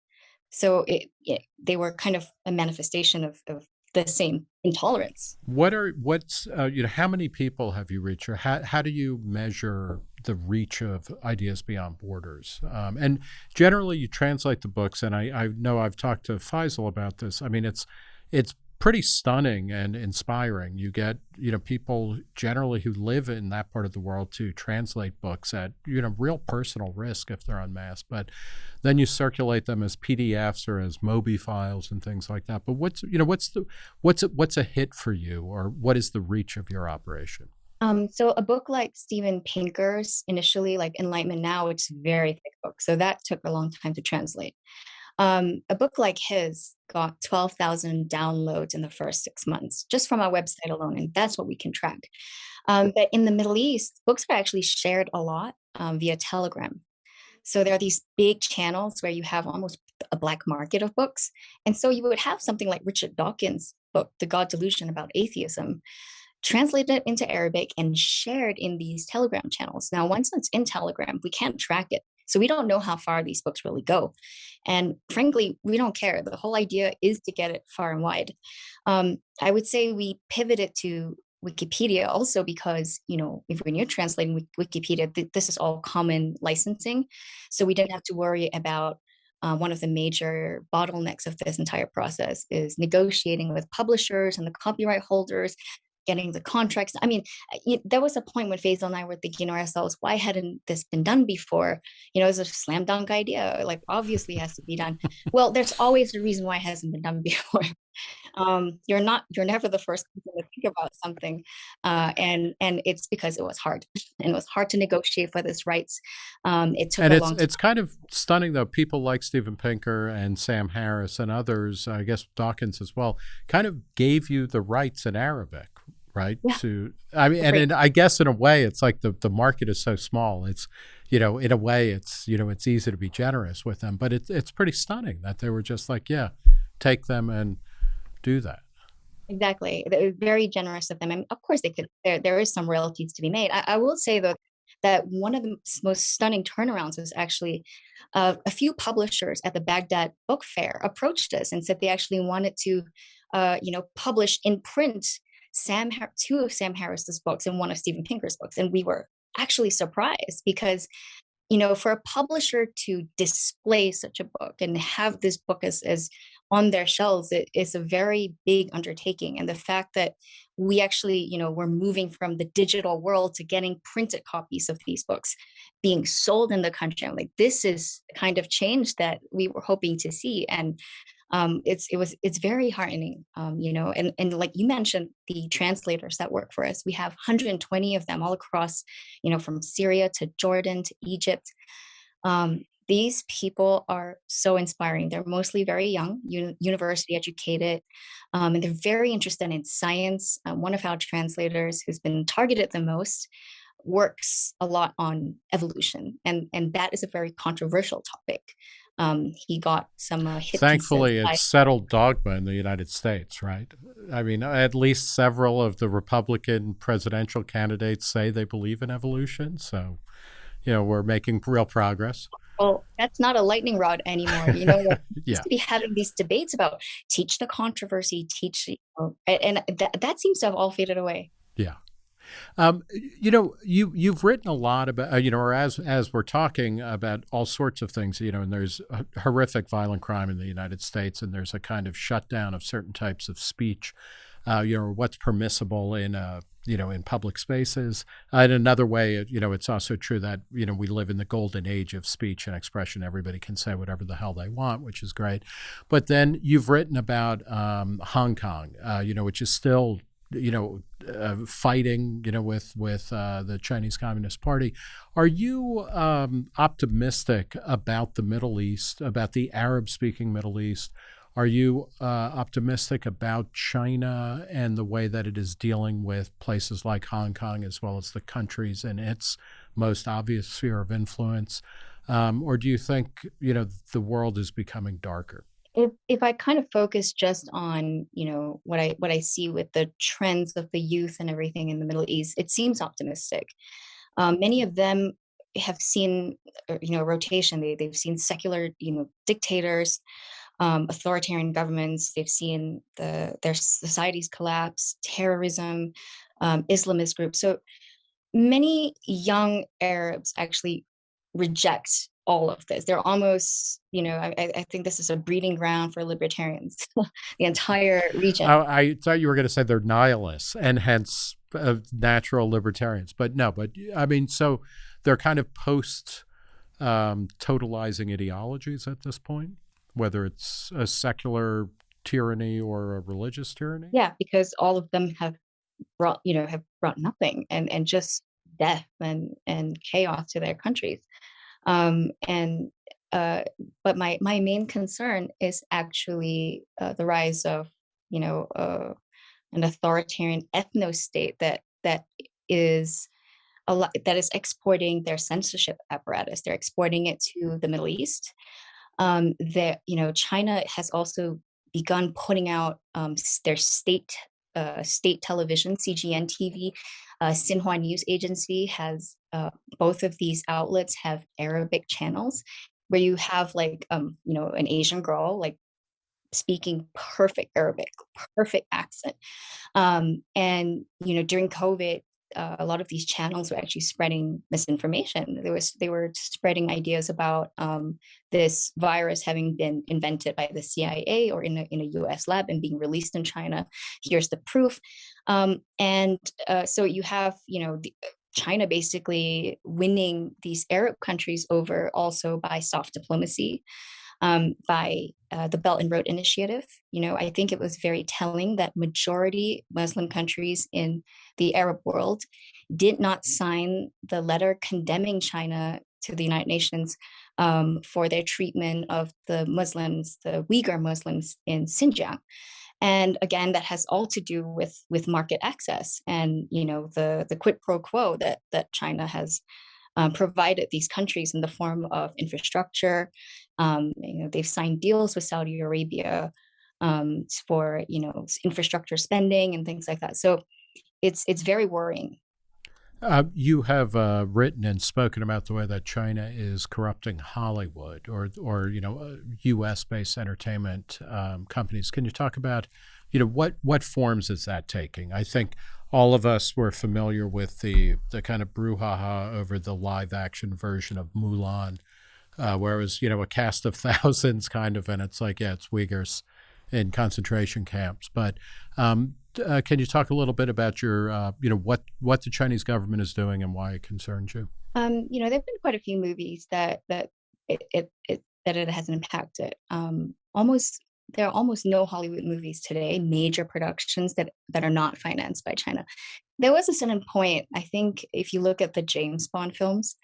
So it, it, they were kind of a manifestation of, of the same intolerance. What are what's uh, you know how many people have you reached, or how how do you measure the reach of ideas beyond borders? Um, and generally, you translate the books, and I I know I've talked to Faisal about this. I mean, it's it's pretty stunning and inspiring. You get, you know, people generally who live in that part of the world to translate books at, you know, real personal risk if they're unmasked. But then you circulate them as PDFs or as Mobi files and things like that. But what's, you know, what's the, what's a, what's a hit for you, or what is the reach of your operation? Um, so a book like Steven Pinker's initially, like Enlightenment Now, it's very thick book. So that took a long time to translate. Um, a book like his got 12,000 downloads in the first six months just from our website alone, and that's what we can track. Um, but in the Middle East, books are actually shared a lot um, via Telegram. So there are these big channels where you have almost a black market of books. And so you would have something like Richard Dawkins' book, The God Delusion about atheism, translated into Arabic and shared in these Telegram channels. Now, once it's in Telegram, we can't track it. So we don't know how far these books really go. And frankly, we don't care. The whole idea is to get it far and wide. Um, I would say we pivoted to Wikipedia also because, you know, if when you're translating Wikipedia, th this is all common licensing. So we didn't have to worry about uh, one of the major bottlenecks of this entire process is negotiating with publishers and the copyright holders getting the contracts. I mean, uh, there was a point when Faisal and I were thinking to ourselves, why hadn't this been done before? You know, it's a slam dunk idea. Like, obviously, has to be done. well, there's always a reason why it hasn't been done before. um, you're not, you're never the first person to think about something, uh, and and it's because it was hard, and it was hard to negotiate for this rights. Um, it took and a it's long time. it's kind of stunning though. People like Steven Pinker and Sam Harris and others, I guess Dawkins as well, kind of gave you the rights in Arabic right? Yeah. To I mean, and, and I guess in a way, it's like the the market is so small. It's you know, in a way, it's you know, it's easy to be generous with them, but it's it's pretty stunning that they were just like, yeah, take them and do that. Exactly. They were very generous of them. And of course they could there there is some royalties to be made. I, I will say though that one of the most stunning turnarounds was actually uh, a few publishers at the Baghdad Book Fair approached us and said they actually wanted to, uh, you know, publish in print Sam, two of Sam Harris's books and one of Steven Pinker's books, and we were actually surprised because you know, for a publisher to display such a book and have this book as, as on their shelves it is a very big undertaking and the fact that we actually you know we're moving from the digital world to getting printed copies of these books being sold in the country I'm like this is the kind of change that we were hoping to see and um, it's it was it's very heartening um, you know and and like you mentioned the translators that work for us we have 120 of them all across you know from syria to jordan to egypt um, these people are so inspiring. They're mostly very young, uni university educated, um, and they're very interested in science. Uh, one of our translators who's been targeted the most works a lot on evolution, and, and that is a very controversial topic. Um, he got some uh, Thankfully, it's settled dogma in the United States, right? I mean, at least several of the Republican presidential candidates say they believe in evolution. So, you know, we're making real progress well, that's not a lightning rod anymore. You know, yeah. to be having these debates about teach the controversy, teach, you know, and that, that seems to have all faded away. Yeah. Um, you know, you you've written a lot about uh, you know, or as as we're talking about all sorts of things, you know, and there's horrific violent crime in the United States, and there's a kind of shutdown of certain types of speech uh, you know, what's permissible in a you know in public spaces. Uh, in another way, you know, it's also true that you know we live in the golden age of speech and expression. Everybody can say whatever the hell they want, which is great. But then you've written about um, Hong Kong, uh, you know, which is still you know uh, fighting you know with with uh, the Chinese Communist Party. Are you um, optimistic about the Middle East, about the Arab speaking Middle East? Are you uh, optimistic about China and the way that it is dealing with places like Hong Kong as well as the countries in its most obvious sphere of influence? Um, or do you think you know the world is becoming darker? If if I kind of focus just on you know what I what I see with the trends of the youth and everything in the Middle East, it seems optimistic. Um, many of them have seen uh, you know rotation. They they've seen secular you know dictators um, authoritarian governments. They've seen the their societies collapse, terrorism, um, Islamist groups. So many young Arabs actually reject all of this. They're almost, you know, I, I think this is a breeding ground for libertarians, the entire region. I, I, thought you were going to say they're nihilists and hence uh, natural libertarians, but no, but I mean, so they're kind of post um, totalizing ideologies at this point whether it's a secular tyranny or a religious tyranny? Yeah, because all of them have brought, you know, have brought nothing and and just death and and chaos to their countries. Um, and uh, but my my main concern is actually uh, the rise of you know uh, an authoritarian ethno state that that is a lot that is exporting their censorship apparatus. They're exporting it to the Middle East um, that you know China has also begun putting out um, their state uh, state television, CGN TV, uh, Xinhua News Agency has uh, both of these outlets have Arabic channels where you have like um, you know an Asian girl like speaking perfect Arabic, perfect accent, um, and you know during COVID uh, a lot of these channels were actually spreading misinformation. There was they were spreading ideas about um, this virus having been invented by the CIA or in a, in a U.S. lab and being released in China. Here's the proof, um, and uh, so you have you know the, China basically winning these Arab countries over also by soft diplomacy um, by uh, the Belt and Road Initiative. You know, I think it was very telling that majority Muslim countries in the Arab world did not sign the letter condemning China to the United Nations um, for their treatment of the Muslims, the Uyghur Muslims in Xinjiang. And again, that has all to do with with market access and you know the the quid pro quo that that China has um, provided these countries in the form of infrastructure. Um, you know, they've signed deals with Saudi Arabia um, for you know infrastructure spending and things like that. So it's it's very worrying. Uh, you have uh, written and spoken about the way that China is corrupting Hollywood or, or you know, U.S. Uh, based entertainment um, companies. Can you talk about, you know, what what forms is that taking? I think all of us were familiar with the the kind of brouhaha over the live action version of Mulan, uh, where it was you know a cast of thousands kind of, and it's like yeah, it's Uyghurs in concentration camps. But um, uh, can you talk a little bit about your uh, you know what what the Chinese government is doing and why it concerns you? Um, you know, there've been quite a few movies that that it, it, it that it has impacted. Um, almost there are almost no Hollywood movies today, major productions that that are not financed by China. There was a certain point, I think, if you look at the James Bond films,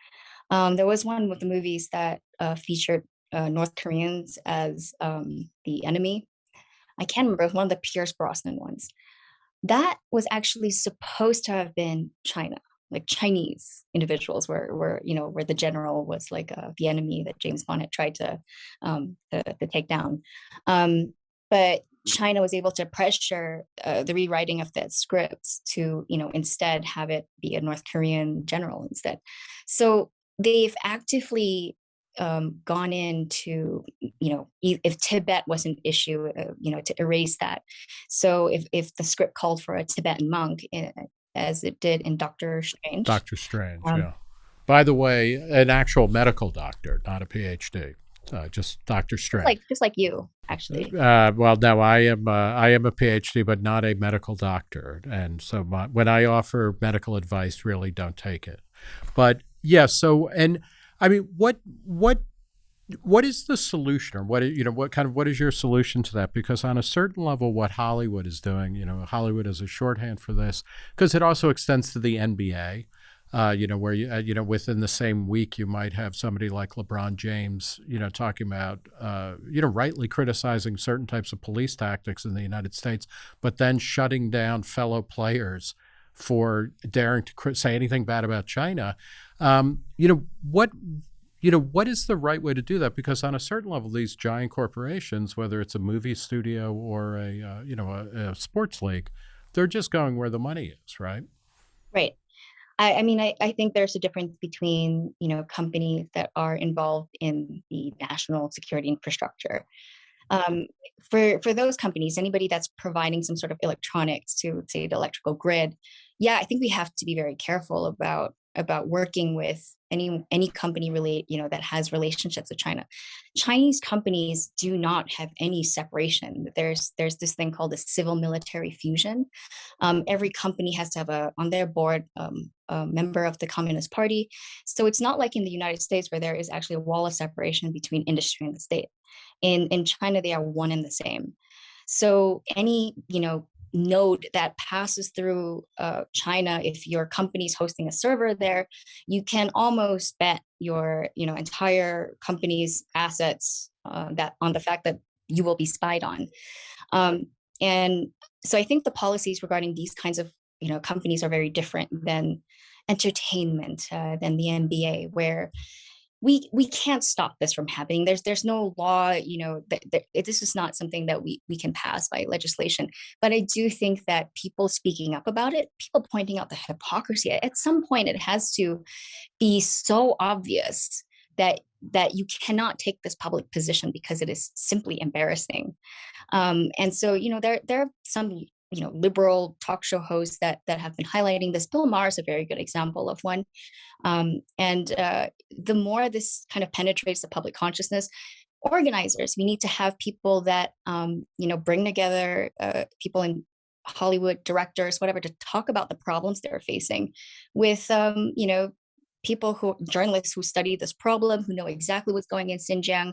um, there was one with the movies that uh, featured uh, North Koreans as um, the enemy. I can't remember, one of the Pierce Brosnan ones. That was actually supposed to have been China like Chinese individuals were were you know where the general was like uh, the enemy that James Bond had tried to um, to, to take down, um, but China was able to pressure uh, the rewriting of that script to you know instead have it be a North Korean general instead. So they've actively um, gone into, you know, if Tibet was an issue, uh, you know, to erase that. So if, if the script called for a Tibetan monk, eh, as it did in Doctor Strange. Doctor Strange, um, yeah. By the way, an actual medical doctor, not a PhD. Uh, just Doctor Strange, like just like you, actually. Uh, well, no, I am uh, I am a PhD, but not a medical doctor, and so my, when I offer medical advice, really don't take it. But yeah, so and I mean, what what what is the solution or what you know what kind of what is your solution to that? Because on a certain level what hollywood is doing you know hollywood is a shorthand for this because it also extends to the nba uh, you know where you uh, you know within the same week you might have somebody like lebron james you know talking about uh, you know rightly criticizing certain types of police tactics in the united states but then shutting down fellow players for daring to say anything bad about china um, you know what you know, what is the right way to do that? Because on a certain level, these giant corporations, whether it's a movie studio or a, uh, you know, a, a, sports league, they're just going where the money is, right? Right. I, I mean, I, I think there's a difference between, you know, companies that are involved in the national security infrastructure. Um, for, for those companies, anybody that's providing some sort of electronics to, say, the electrical grid, yeah, I think we have to be very careful about about working with any any company relate you know that has relationships with China. Chinese companies do not have any separation. There's there's this thing called a civil military fusion. Um, every company has to have a on their board um, a member of the Communist Party. So it's not like in the United States where there is actually a wall of separation between industry and the state. In in China, they are one and the same. So any you know node that passes through uh, China, if your company is hosting a server there, you can almost bet your you know entire company's assets uh, that on the fact that you will be spied on. Um, and so I think the policies regarding these kinds of you know companies are very different than entertainment, uh, than the NBA, where we we can't stop this from happening. There's there's no law you know that, that, this is not something that we we can pass by legislation. But i do think that people speaking up about it people pointing out the hypocrisy at some point it has to be so obvious that that you cannot take this public position because it is simply embarrassing. Um, and so you know there there are some you know liberal talk show hosts that that have been highlighting this. Bill maher is a very good example of one. Um, and uh, the more this kind of penetrates the public consciousness organizers we need to have people that um, you know bring together uh, people in hollywood directors whatever to talk about the problems they're facing with um, you know people who journalists who study this problem who know exactly what's going in xinjiang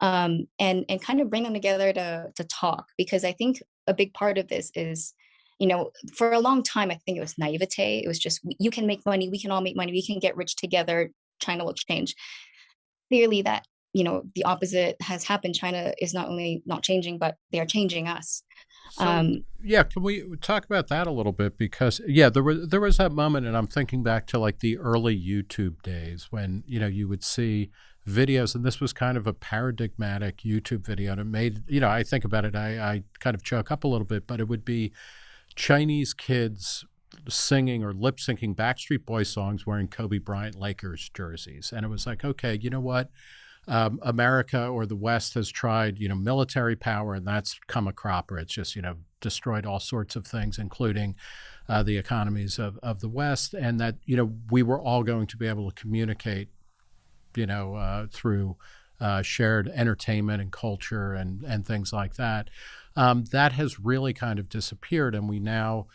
um, and and kind of bring them together to to talk. Because i think a big part of this is you know for a long time i think it was naivete. It was just you can make money we can all make money we can get rich together china will change. Clearly that you know the opposite has happened. China is not only not changing but they are changing us. So, um, yeah, can we talk about that a little bit? Because yeah, there was there was that moment, and I'm thinking back to like the early YouTube days when you know you would see videos, and this was kind of a paradigmatic YouTube video, and it made you know I think about it, I, I kind of choke up a little bit, but it would be Chinese kids singing or lip syncing Backstreet Boy songs wearing Kobe Bryant Lakers jerseys, and it was like, okay, you know what? Um, America or the West has tried, you know, military power, and that's come a cropper. It's just, you know, destroyed all sorts of things, including uh, the economies of, of the West, and that you know we were all going to be able to communicate, you know, uh, through uh, shared entertainment and culture and and things like that. Um, that has really kind of disappeared, and we now,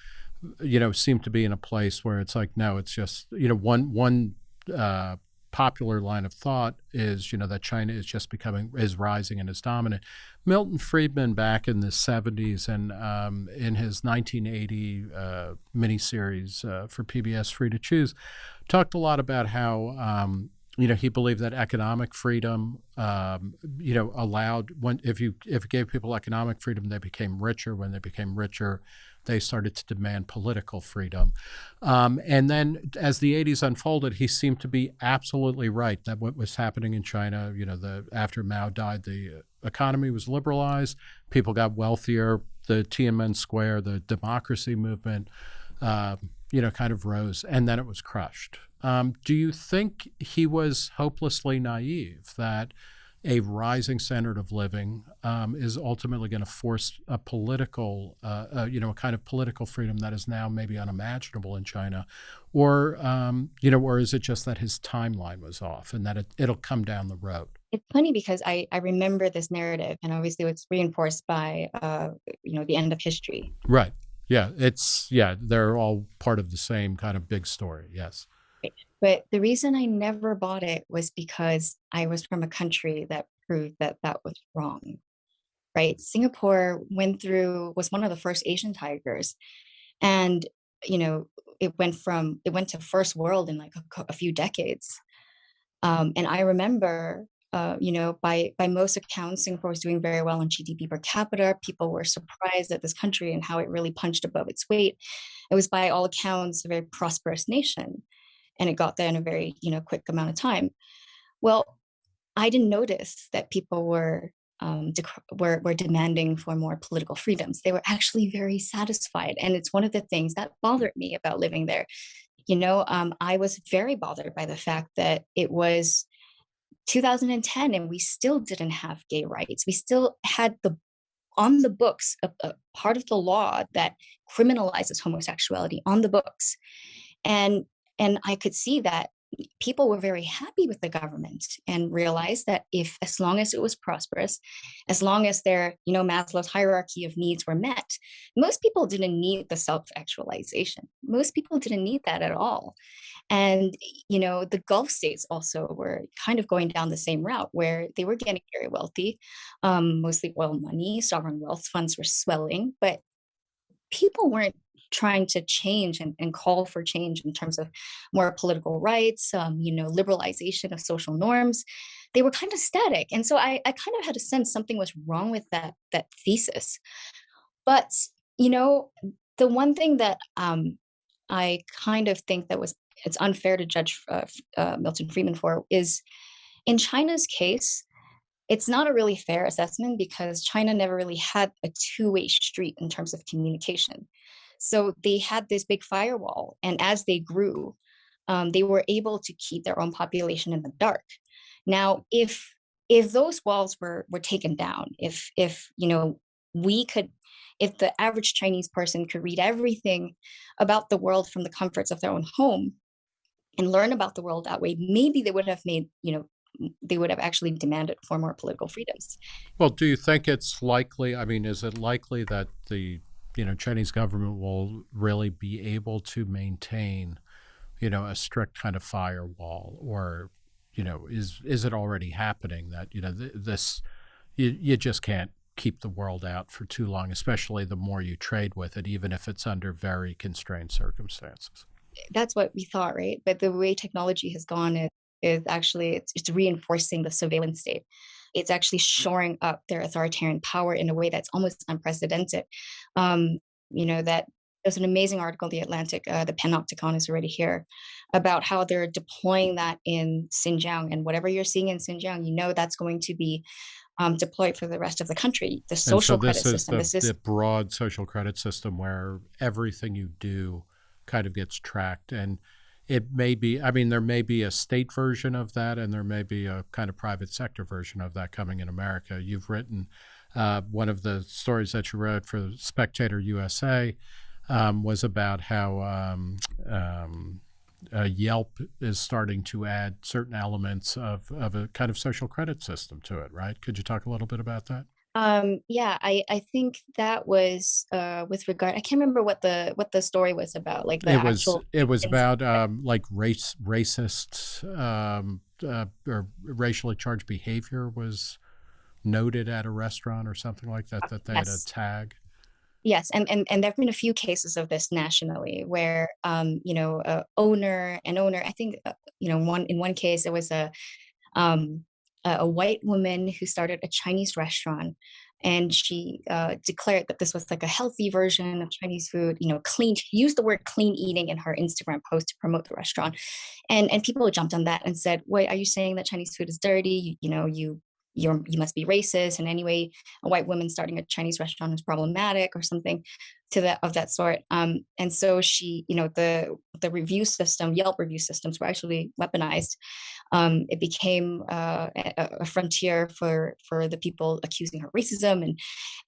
you know, seem to be in a place where it's like no, it's just you know one one uh, popular line of thought is, you know, that China is just becoming is rising and is dominant. Milton Friedman, back in the '70s, and um, in his 1980 uh, miniseries uh, for PBS, Free to Choose, talked a lot about how. Um, you know, he believed that economic freedom, um, you know, allowed when if you if gave people economic freedom, they became richer. When they became richer, they started to demand political freedom. Um, and then as the 80s unfolded, he seemed to be absolutely right that what was happening in China, you know, the after Mao died, the economy was liberalized, people got wealthier, the Tiananmen Square, the democracy movement, uh, you know, kind of rose, and then it was crushed. Um, do you think he was hopelessly naive that a rising standard of living um, is ultimately going to force a political, uh, uh, you know, a kind of political freedom that is now maybe unimaginable in China, or um, you know, or is it just that his timeline was off and that it, it'll come down the road? It's funny because I, I remember this narrative, and obviously it's reinforced by uh, you know the end of history. Right. Yeah. It's yeah. They're all part of the same kind of big story. Yes. But the reason I never bought it was because I was from a country that proved that that was wrong. Right? Singapore went through was one of the first Asian tigers, and you know it went from it went to first world in like a, a few decades. Um, and I remember, uh, you know, by by most accounts, Singapore was doing very well on GDP per capita. People were surprised at this country and how it really punched above its weight. It was, by all accounts, a very prosperous nation and it got there in a very you know quick amount of time well i didn't notice that people were um, were, were demanding for more political freedoms they were actually very satisfied and it's one of the things that bothered me about living there you know um, i was very bothered by the fact that it was 2010 and we still didn't have gay rights. We still had the on the books a, a part of the law that criminalizes homosexuality on the books. And and I could see that people were very happy with the government and realized that if as long as it was prosperous as long as their you know maslow's hierarchy of needs were met most people didn't need the self-actualization. Most people didn't need that at all. And you know the gulf states also were kind of going down the same route where they were getting very wealthy um, mostly oil money sovereign wealth funds were swelling but people weren't trying to change and, and call for change in terms of more political rights, um, you know, liberalization of social norms, they were kind of static. And so I, I kind of had a sense something was wrong with that that thesis. But you know, the one thing that um, I kind of think that was it's unfair to judge uh, uh, Milton Friedman for is in China's case, it's not a really fair assessment because China never really had a two-way street in terms of communication. So they had this big firewall. And as they grew, um, they were able to keep their own population in the dark. Now, if if those walls were were taken down, if if you know we could if the average Chinese person could read everything about the world from the comforts of their own home and learn about the world that way, maybe they would have made, you know, they would have actually demanded for more political freedoms. Well, do you think it's likely? I mean, is it likely that the you know Chinese government will really be able to maintain, you know, a strict kind of firewall, or you know, is is it already happening that you know th- this you you just can't keep the world out for too long, especially the more you trade with it, even if it's under very constrained circumstances. That's what we thought, right? But the way technology has gone is, is actually it's, it's reinforcing the surveillance state it's actually shoring up their authoritarian power in a way that's almost unprecedented. Um, you know, that there's an amazing article in The Atlantic, uh, the Panopticon is already here, about how they're deploying that in Xinjiang. And whatever you're seeing in Xinjiang, you know that's going to be um, deployed for the rest of the country. The social so credit system. The, this is the broad social credit system where everything you do kind of gets tracked. And it may be i mean there may be a state version of that and there may be a kind of private sector version of that coming in america you've written uh, one of the stories that you wrote for spectator usa um, was about how um, um, uh, Yelp is starting to add certain elements of, of a kind of social credit system to it, right? Could you talk a little bit about that? Um, yeah, I I think that was uh with regard I can't remember what the what the story was about, like the It was it was about um, like race racist um, uh, or racially charged behavior was noted at a restaurant or something like that that they had a Yes. tag. Yes, and and and there've been a few cases of this nationally where um, you know, a owner an owner, I think, uh, you know, one in one case it was a um a, white woman who started a Chinese restaurant and she uh, declared that this was like a healthy version of Chinese food, you know, clean. She used the word clean eating in her Instagram post to promote the restaurant. And and people jumped on that and said, "Wait, are you saying that Chinese food is dirty? You, you know, you you're you must be racist." And anyway, a white woman starting a Chinese restaurant is problematic or something to that of that sort. Um, and so she, you know, the the review system, Yelp review systems were actually weaponized. Um, it became uh, a, a frontier for for the people accusing her racism and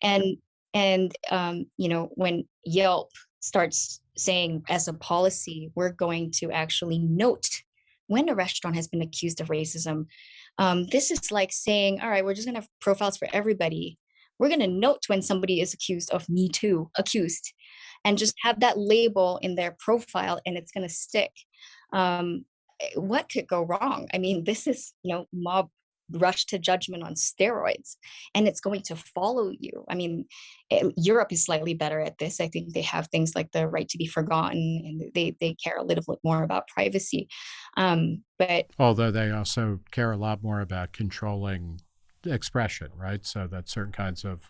and and um, you know when Yelp starts saying as a policy we're going to actually note when a restaurant has been accused of racism um, this is like saying all right we're just going to have profiles for everybody. We're going to note when somebody is accused of me too accused and just have that label in their profile and it's going to stick. Um, eh, what could go wrong? I mean this is you know mob rush to judgment on steroids and it's going to follow you i mean eh, europe is slightly better at this i think they have things like the right to be forgotten and they they care a little bit more about privacy um but Although they also care a lot more about controlling expression, right? So that certain kinds of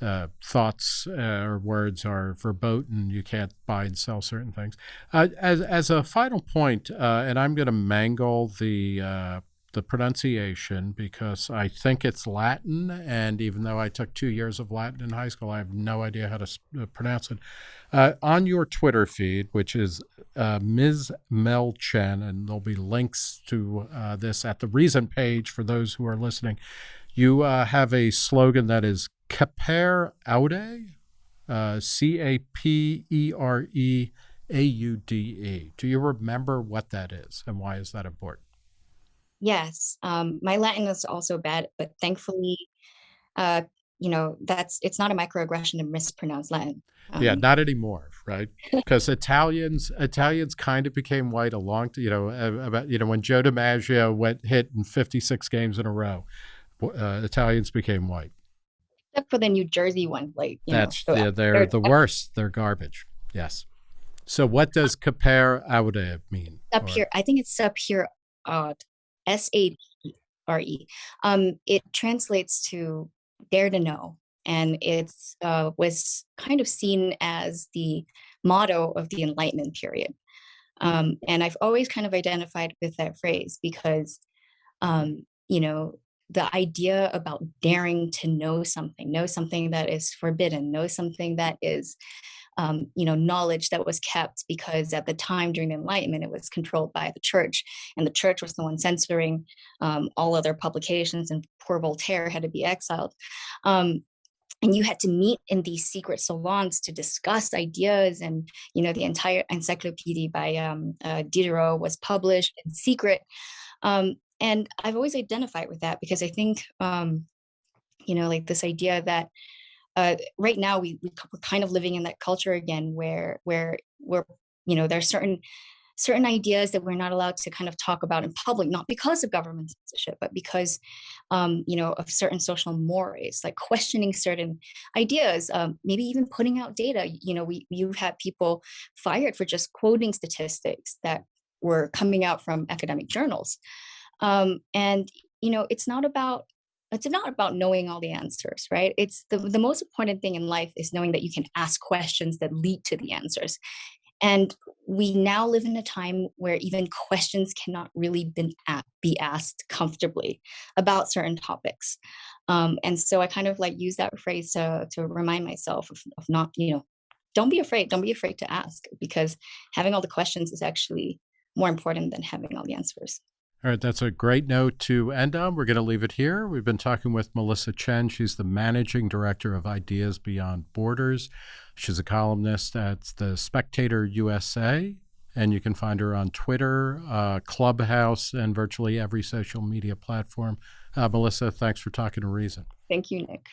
uh, thoughts uh, or words are verboten. You can't buy and sell certain things. Uh, as as a final point, uh, and I'm going to mangle the uh, the pronunciation because I think it's Latin, and even though I took two years of Latin in high school, I have no idea how to uh, pronounce it. Uh, on your Twitter feed, which is uh, Ms. Mel Chen, and there'll be links to uh, this at the reason page for those who are listening. You uh, have a slogan that is Sapere Aude, uh, C A P E R E A U D E. Do you remember what that is and why is that important? Yes um my latin is also bad but thankfully uh you know that's it's not a microaggression to mispronounce latin Yeah, um not anymore, right? Because Italians Italians kind of became white a long, you know, uh, about you know when Joe DiMaggio went hit in 56 games in a row, uh, Italians became white. except for the new jersey one like you know That's so yeah, they're they're the worst. They're garbage. Yes. So what does sapere aude mean? up here i think it's up here uh s-a-p-r-e um it translates to dare to know and it uh was kind of seen as the motto of the enlightenment period. Um and i've always kind of identified with that phrase because um you know the idea about daring to know something know something that is forbidden know something that is um, you know, knowledge that was kept because at the time during the Enlightenment, it was controlled by the church, and the church was the one censoring um, all other publications, and poor Voltaire had to be exiled. Um, and you had to meet in these secret salons to discuss ideas, and you know, the entire encyclopedia by um, uh, Diderot was published in secret. Um, and I've always identified with that because I think, um, you know, like this idea that uh, right now we, we we're kind of living in that culture again where where where you know there's certain certain ideas that we're not allowed to kind of talk about in public not because of government censorship but because um, you know of certain social mores like questioning certain ideas um, maybe even putting out data. You know we you had people fired for just quoting statistics that were coming out from academic journals. Um, and you know it's not about it's not about knowing all the answers right? It's the, the most important thing in life is knowing that you can ask questions that lead to the answers. And we now live in a time where even questions cannot really be asked comfortably about certain topics. Um, and so i kind of like use that phrase to, to remind myself of, of not you know don't be afraid don't be afraid to ask because having all the questions is actually more important than having all the answers All right, that's a great note to end on. We're going to leave it here. We've been talking with Melissa Chen. She's the managing director of Ideas Beyond Borders. She's a columnist at the Spectator USA, and you can find her on Twitter, uh, Clubhouse, and virtually every social media platform. Uh, Melissa, thanks for talking to Reason. Thank you, Nick.